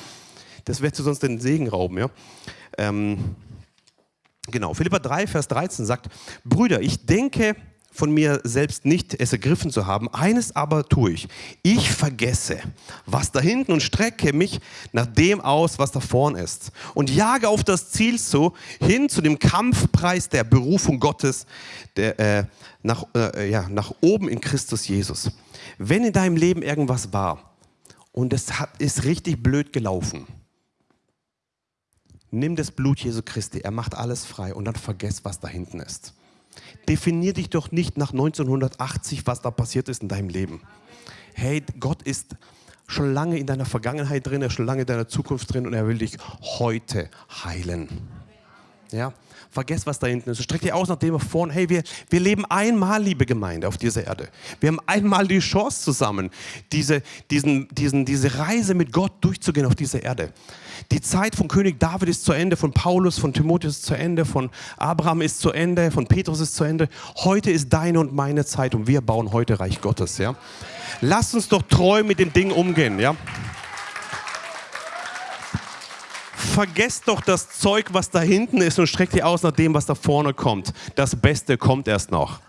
Das wird du sonst den Segen rauben. Ja? Ähm, genau, Philippa 3, Vers 13 sagt, Brüder, ich denke, von mir selbst nicht es ergriffen zu haben. Eines aber tue ich. Ich vergesse, was da hinten und strecke mich nach dem aus, was da vorn ist. Und jage auf das Ziel zu, hin zu dem Kampfpreis der Berufung Gottes, der, äh, nach, äh, ja, nach oben in Christus Jesus. Wenn in deinem Leben irgendwas war und es hat, ist richtig blöd gelaufen, nimm das Blut Jesu Christi, er macht alles frei und dann vergess, was da hinten ist. Definier dich doch nicht nach 1980, was da passiert ist in deinem Leben. Hey, Gott ist schon lange in deiner Vergangenheit drin, er ist schon lange in deiner Zukunft drin und er will dich heute heilen. Ja? Vergesst, was da hinten ist. Streck dich aus nach dem vorne. Hey, wir, wir leben einmal, liebe Gemeinde, auf dieser Erde. Wir haben einmal die Chance zusammen, diese, diesen, diesen, diese Reise mit Gott durchzugehen auf dieser Erde. Die Zeit von König David ist zu Ende, von Paulus, von Timotheus ist zu Ende, von Abraham ist zu Ende, von Petrus ist zu Ende. Heute ist deine und meine Zeit und wir bauen heute Reich Gottes. Ja? Lass uns doch treu mit dem Ding umgehen. Ja? Vergesst doch das Zeug, was da hinten ist und streckt ihr aus nach dem, was da vorne kommt. Das Beste kommt erst noch.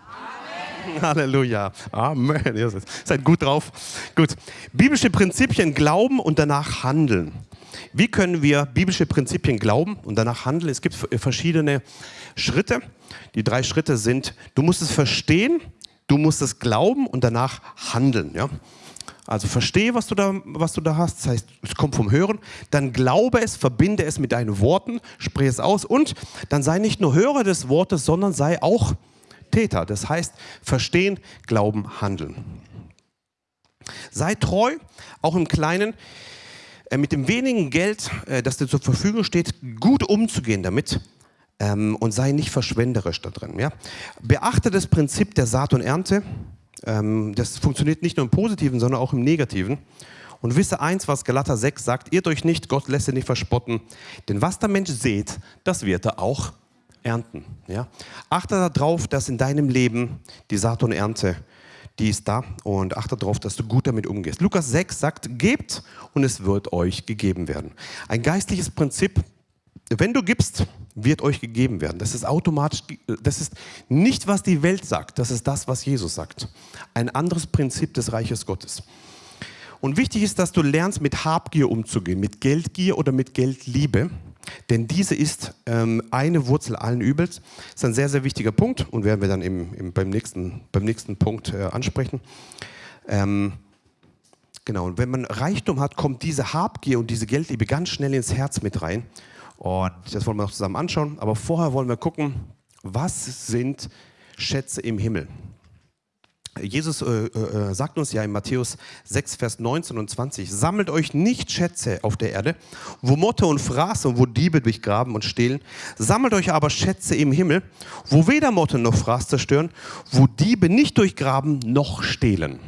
Amen. Halleluja. Amen. Ihr seid gut drauf. Gut. Biblische Prinzipien glauben und danach handeln. Wie können wir biblische Prinzipien glauben und danach handeln? Es gibt verschiedene Schritte. Die drei Schritte sind, du musst es verstehen, du musst es glauben und danach handeln. Ja? Also verstehe, was du da, was du da hast. Das heißt, es kommt vom Hören. Dann glaube es, verbinde es mit deinen Worten, sprich es aus. Und dann sei nicht nur Hörer des Wortes, sondern sei auch Täter. Das heißt, verstehen, glauben, handeln. Sei treu, auch im Kleinen, äh, mit dem wenigen Geld, äh, das dir zur Verfügung steht, gut umzugehen damit ähm, und sei nicht verschwenderisch da drin. Ja? Beachte das Prinzip der Saat und Ernte. Ähm, das funktioniert nicht nur im Positiven, sondern auch im Negativen. Und wisse eins, was Galater 6 sagt, irrt euch nicht, Gott lässt ihr nicht verspotten, denn was der Mensch sät, das wird er auch ernten. Ja? Achte darauf, dass in deinem Leben die Saat und Ernte, die ist da und achte darauf, dass du gut damit umgehst. Lukas 6 sagt, gebt und es wird euch gegeben werden. Ein geistliches Prinzip, wenn du gibst, wird euch gegeben werden. Das ist automatisch, das ist nicht, was die Welt sagt, das ist das, was Jesus sagt. Ein anderes Prinzip des Reiches Gottes. Und wichtig ist, dass du lernst, mit Habgier umzugehen, mit Geldgier oder mit Geldliebe. Denn diese ist ähm, eine Wurzel allen Übels. Das ist ein sehr, sehr wichtiger Punkt und werden wir dann im, im, beim, nächsten, beim nächsten Punkt äh, ansprechen. Ähm, genau, und wenn man Reichtum hat, kommt diese Habgier und diese Geldliebe ganz schnell ins Herz mit rein. Und das wollen wir noch zusammen anschauen. Aber vorher wollen wir gucken, was sind Schätze im Himmel? Jesus äh, äh, sagt uns ja in Matthäus 6, Vers 19 und 20, sammelt euch nicht Schätze auf der Erde, wo Motte und Fraß und wo Diebe durchgraben und stehlen, sammelt euch aber Schätze im Himmel, wo weder Motte noch Fraß zerstören, wo Diebe nicht durchgraben noch stehlen.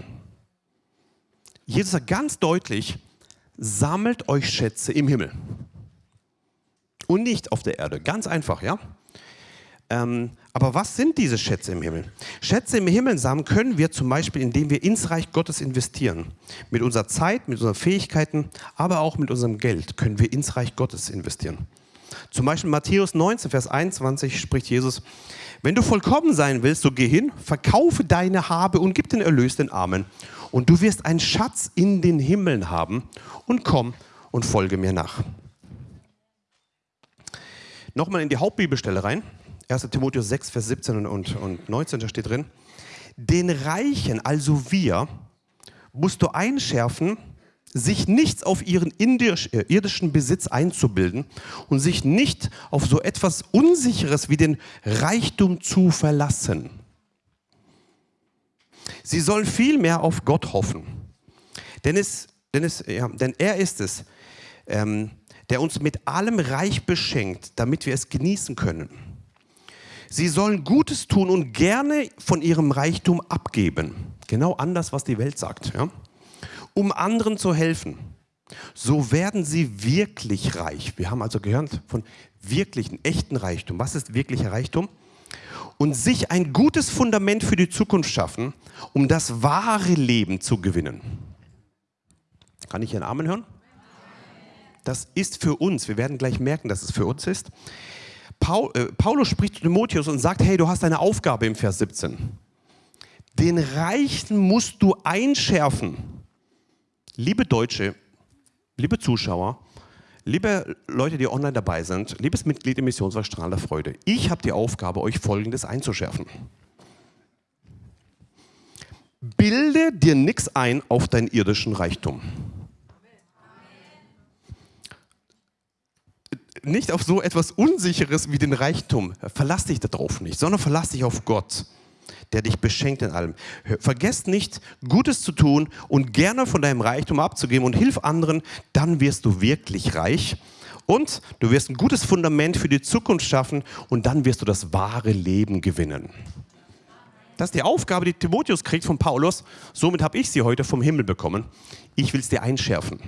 Jesus sagt ganz deutlich, sammelt euch Schätze im Himmel und nicht auf der Erde. Ganz einfach, ja? Ähm, aber was sind diese Schätze im Himmel? Schätze im Himmel sammeln können wir zum Beispiel, indem wir ins Reich Gottes investieren. Mit unserer Zeit, mit unseren Fähigkeiten, aber auch mit unserem Geld können wir ins Reich Gottes investieren. Zum Beispiel Matthäus 19, Vers 21 spricht Jesus, wenn du vollkommen sein willst, so geh hin, verkaufe deine Habe und gib den Erlös den Armen. Und du wirst einen Schatz in den Himmeln haben und komm und folge mir nach. Nochmal in die Hauptbibelstelle rein. 1. Timotheus 6, Vers 17 und, und 19, da steht drin. Den Reichen, also wir, musst du einschärfen, sich nichts auf ihren äh, irdischen Besitz einzubilden und sich nicht auf so etwas Unsicheres wie den Reichtum zu verlassen. Sie sollen vielmehr auf Gott hoffen. Denn, es, denn, es, ja, denn er ist es, ähm, der uns mit allem reich beschenkt, damit wir es genießen können. Sie sollen Gutes tun und gerne von ihrem Reichtum abgeben. Genau anders, was die Welt sagt. Ja? Um anderen zu helfen. So werden sie wirklich reich. Wir haben also gehört von wirklichen, echten Reichtum. Was ist wirklicher Reichtum? Und sich ein gutes Fundament für die Zukunft schaffen, um das wahre Leben zu gewinnen. Kann ich einen Amen hören? Das ist für uns. Wir werden gleich merken, dass es für uns ist. Paul, äh, Paulus spricht zu Timotheus und sagt, hey, du hast eine Aufgabe im Vers 17. Den Reichen musst du einschärfen. Liebe Deutsche, liebe Zuschauer, liebe Leute, die online dabei sind, liebes Mitglied im Missionswerk Strahl der Freude, ich habe die Aufgabe, euch Folgendes einzuschärfen. Bilde dir nichts ein auf deinen irdischen Reichtum. Nicht auf so etwas Unsicheres wie den Reichtum. Verlass dich darauf nicht, sondern verlass dich auf Gott, der dich beschenkt in allem. Vergesst nicht, Gutes zu tun und gerne von deinem Reichtum abzugeben und hilf anderen, dann wirst du wirklich reich. Und du wirst ein gutes Fundament für die Zukunft schaffen und dann wirst du das wahre Leben gewinnen. Das ist die Aufgabe, die Timotheus kriegt von Paulus. Somit habe ich sie heute vom Himmel bekommen. Ich will es dir einschärfen.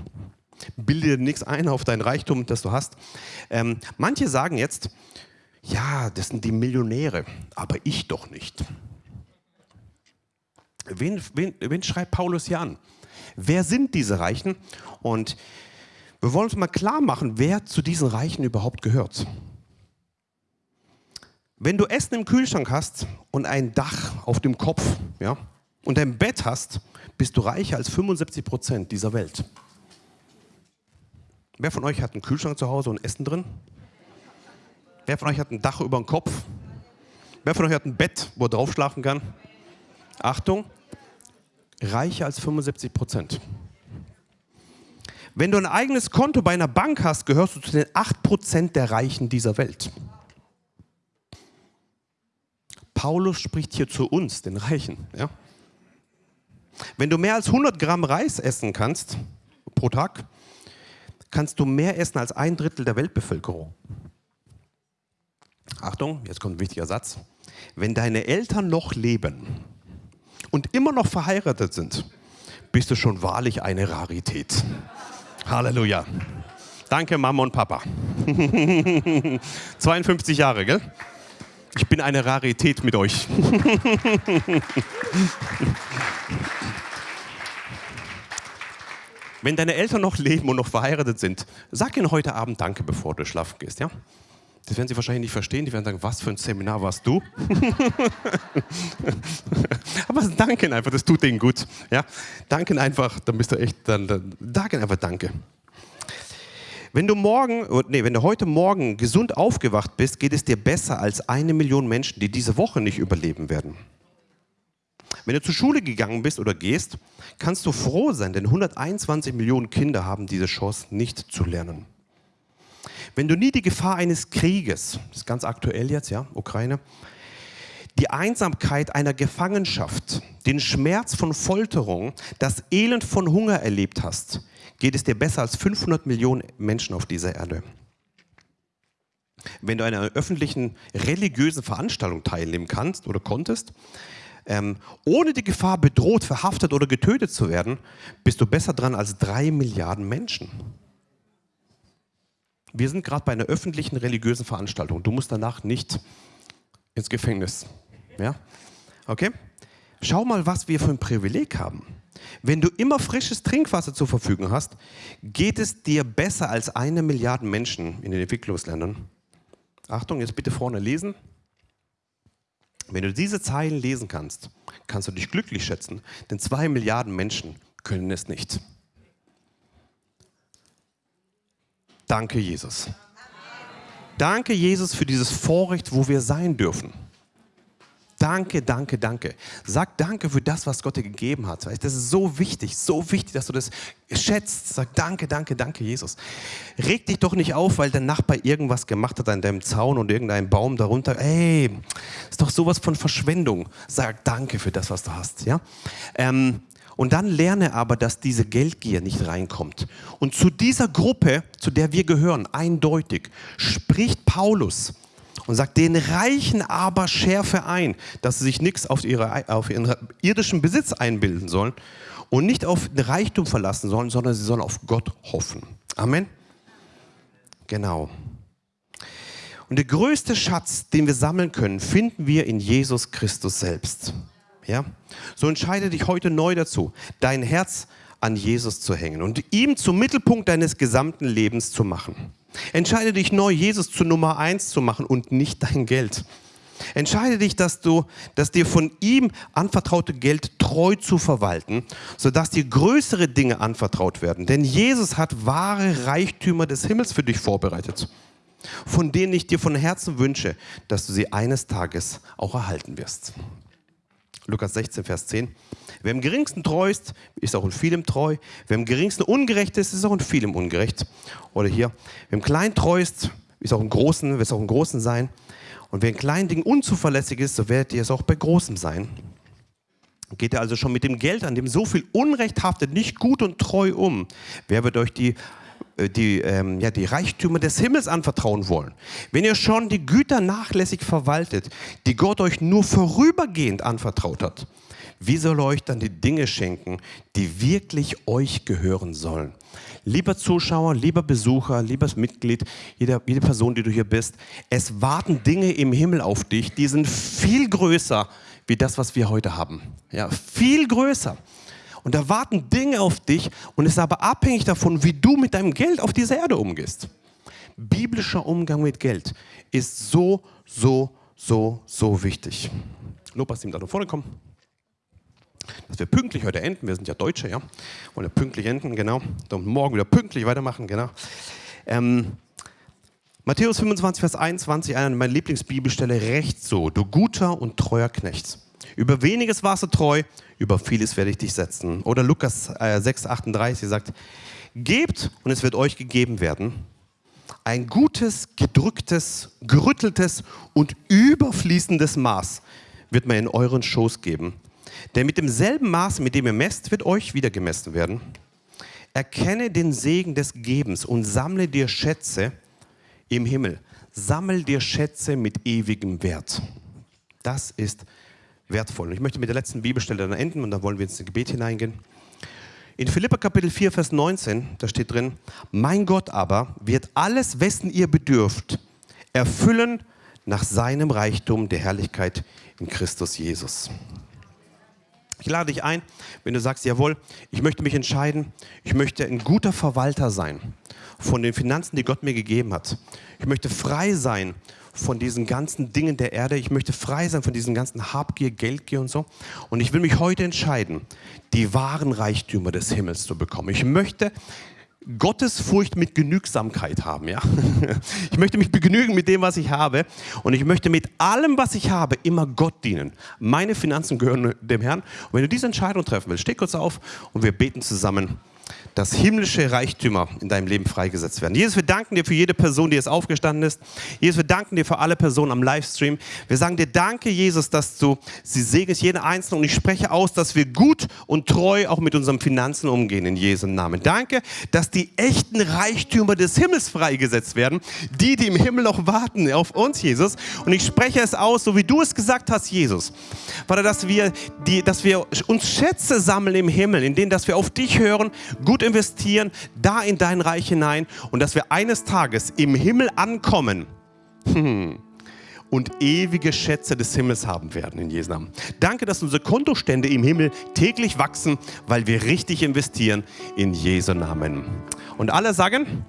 Bilde dir nichts ein auf dein Reichtum, das du hast. Ähm, manche sagen jetzt, ja, das sind die Millionäre, aber ich doch nicht. Wen, wen, wen schreibt Paulus hier an? Wer sind diese Reichen? Und wir wollen uns mal klar machen, wer zu diesen Reichen überhaupt gehört. Wenn du Essen im Kühlschrank hast und ein Dach auf dem Kopf ja, und ein Bett hast, bist du reicher als 75 Prozent dieser Welt. Wer von euch hat einen Kühlschrank zu Hause und Essen drin? Wer von euch hat ein Dach über dem Kopf? Wer von euch hat ein Bett, wo er drauf schlafen kann? Achtung, reicher als 75 Prozent. Wenn du ein eigenes Konto bei einer Bank hast, gehörst du zu den 8 Prozent der Reichen dieser Welt. Paulus spricht hier zu uns, den Reichen. Ja? Wenn du mehr als 100 Gramm Reis essen kannst pro Tag, kannst du mehr essen als ein Drittel der Weltbevölkerung. Achtung, jetzt kommt ein wichtiger Satz. Wenn deine Eltern noch leben und immer noch verheiratet sind, bist du schon wahrlich eine Rarität. Halleluja. Danke, Mama und Papa. [LAUGHS] 52 Jahre, gell? Ich bin eine Rarität mit euch. [LAUGHS] Wenn deine Eltern noch leben und noch verheiratet sind, sag ihnen heute Abend Danke, bevor du schlafen gehst, ja? Das werden sie wahrscheinlich nicht verstehen. Die werden sagen, was für ein Seminar warst du? [LAUGHS] Aber danke einfach, das tut denen gut. Ja? Danken einfach, dann bist du echt, dann, dann danken einfach Danke. Wenn du morgen, nee, wenn du heute Morgen gesund aufgewacht bist, geht es dir besser als eine Million Menschen, die diese Woche nicht überleben werden. Wenn du zur Schule gegangen bist oder gehst, kannst du froh sein, denn 121 Millionen Kinder haben diese Chance nicht zu lernen. Wenn du nie die Gefahr eines Krieges, das ist ganz aktuell jetzt, ja, Ukraine, die Einsamkeit einer Gefangenschaft, den Schmerz von Folterung, das Elend von Hunger erlebt hast, geht es dir besser als 500 Millionen Menschen auf dieser Erde. Wenn du an einer öffentlichen religiösen Veranstaltung teilnehmen kannst oder konntest, ähm, ohne die Gefahr bedroht, verhaftet oder getötet zu werden, bist du besser dran als drei Milliarden Menschen. Wir sind gerade bei einer öffentlichen religiösen Veranstaltung. Du musst danach nicht ins Gefängnis. Ja? Okay? Schau mal, was wir für ein Privileg haben. Wenn du immer frisches Trinkwasser zur Verfügung hast, geht es dir besser als eine Milliarde Menschen in den Entwicklungsländern. Achtung, jetzt bitte vorne lesen. Wenn du diese Zeilen lesen kannst, kannst du dich glücklich schätzen, denn zwei Milliarden Menschen können es nicht. Danke, Jesus. Danke, Jesus, für dieses Vorrecht, wo wir sein dürfen. Danke, danke, danke. Sag danke für das, was Gott dir gegeben hat. Das ist so wichtig, so wichtig, dass du das schätzt. Sag danke, danke, danke, Jesus. Reg dich doch nicht auf, weil der Nachbar irgendwas gemacht hat an deinem Zaun und irgendein Baum darunter. Ey, ist doch sowas von Verschwendung. Sag danke für das, was du hast. Ja? Ähm, und dann lerne aber, dass diese Geldgier nicht reinkommt. Und zu dieser Gruppe, zu der wir gehören, eindeutig, spricht Paulus und sagt, den Reichen aber schärfe ein, dass sie sich nichts auf, ihre, auf ihren irdischen Besitz einbilden sollen und nicht auf den Reichtum verlassen sollen, sondern sie sollen auf Gott hoffen. Amen. Genau. Und der größte Schatz, den wir sammeln können, finden wir in Jesus Christus selbst. Ja? So entscheide dich heute neu dazu, dein Herz an Jesus zu hängen und ihm zum Mittelpunkt deines gesamten Lebens zu machen. Entscheide dich neu, Jesus zu Nummer eins zu machen und nicht dein Geld. Entscheide dich, dass du, dass dir von ihm anvertraute Geld treu zu verwalten, sodass dir größere Dinge anvertraut werden. Denn Jesus hat wahre Reichtümer des Himmels für dich vorbereitet, von denen ich dir von Herzen wünsche, dass du sie eines Tages auch erhalten wirst. Lukas 16, Vers 10. Wer im geringsten treu ist, ist auch in vielem treu. Wer im geringsten ungerecht ist, ist auch in vielem ungerecht. Oder hier, wer im Kleinen treu ist, ist auch im Großen, wird es auch im Großen sein. Und wer in kleinen Dingen unzuverlässig ist, so werdet ihr es auch bei Großem sein. Geht ihr also schon mit dem Geld, an dem so viel Unrecht haftet, nicht gut und treu um? Wer wird euch die äh, die, ähm, ja, die Reichtümer des Himmels anvertrauen wollen, wenn ihr schon die Güter nachlässig verwaltet, die Gott euch nur vorübergehend anvertraut hat, wie soll er euch dann die Dinge schenken, die wirklich euch gehören sollen? Lieber Zuschauer, lieber Besucher, liebes Mitglied, jede, jede Person, die du hier bist, es warten Dinge im Himmel auf dich, die sind viel größer wie das, was wir heute haben. Ja, viel größer. Und da warten Dinge auf dich und es ist aber abhängig davon, wie du mit deinem Geld auf dieser Erde umgehst. Biblischer Umgang mit Geld ist so, so, so, so wichtig. Lopas, Team, da nach vorne kommen dass wir pünktlich heute enden. Wir sind ja Deutsche, ja. Wollen ja pünktlich enden, genau. Und morgen wieder pünktlich weitermachen, genau. Ähm, Matthäus 25, Vers 21, eine meiner Lieblingsbibelstelle, recht so, du guter und treuer Knecht. Über weniges warst du treu, über vieles werde ich dich setzen. Oder Lukas äh, 6, 38 sagt, gebt und es wird euch gegeben werden. Ein gutes, gedrücktes, gerütteltes und überfließendes Maß wird man in euren Schoß geben. Denn mit demselben Maß, mit dem ihr messt, wird euch wieder gemessen werden. Erkenne den Segen des Gebens und sammle dir Schätze im Himmel. Sammel dir Schätze mit ewigem Wert. Das ist wertvoll. ich möchte mit der letzten Bibelstelle dann enden und dann wollen wir ins Gebet hineingehen. In Philippa Kapitel 4, Vers 19, da steht drin, mein Gott aber wird alles, wessen ihr bedürft, erfüllen nach seinem Reichtum der Herrlichkeit in Christus Jesus. Ich lade dich ein, wenn du sagst, jawohl, ich möchte mich entscheiden, ich möchte ein guter Verwalter sein von den Finanzen, die Gott mir gegeben hat. Ich möchte frei sein von diesen ganzen Dingen der Erde. Ich möchte frei sein von diesen ganzen Habgier, Geldgier und so. Und ich will mich heute entscheiden, die wahren Reichtümer des Himmels zu bekommen. Ich möchte Gottesfurcht mit Genügsamkeit haben. Ja? [LAUGHS] Ich möchte mich begnügen mit dem, was ich habe. Und ich möchte mit allem, was ich habe, immer Gott dienen. Meine Finanzen gehören dem Herrn. Und wenn du diese Entscheidung treffen willst, steh kurz auf und wir beten zusammen dass himmlische Reichtümer in deinem Leben freigesetzt werden. Jesus, wir danken dir für jede Person, die jetzt aufgestanden ist. Jesus, wir danken dir für alle Personen am Livestream. Wir sagen dir danke, Jesus, dass du sie segnest, jeden Einzelnen. Und ich spreche aus, dass wir gut und treu auch mit unseren Finanzen umgehen in Jesu Namen. Danke, dass die echten Reichtümer des Himmels freigesetzt werden. Die, die im Himmel noch warten auf uns, Jesus. Und ich spreche es aus, so wie du es gesagt hast, Jesus. Vater, dass wir, die, dass wir uns Schätze sammeln im Himmel, in denen, dass wir auf dich hören, gut investieren, da in dein Reich hinein und dass wir eines Tages im Himmel ankommen [LAUGHS] und ewige Schätze des Himmels haben werden in Jesu Namen. Danke, dass unsere Kontostände im Himmel täglich wachsen, weil wir richtig investieren in Jesu Namen. Und alle sagen,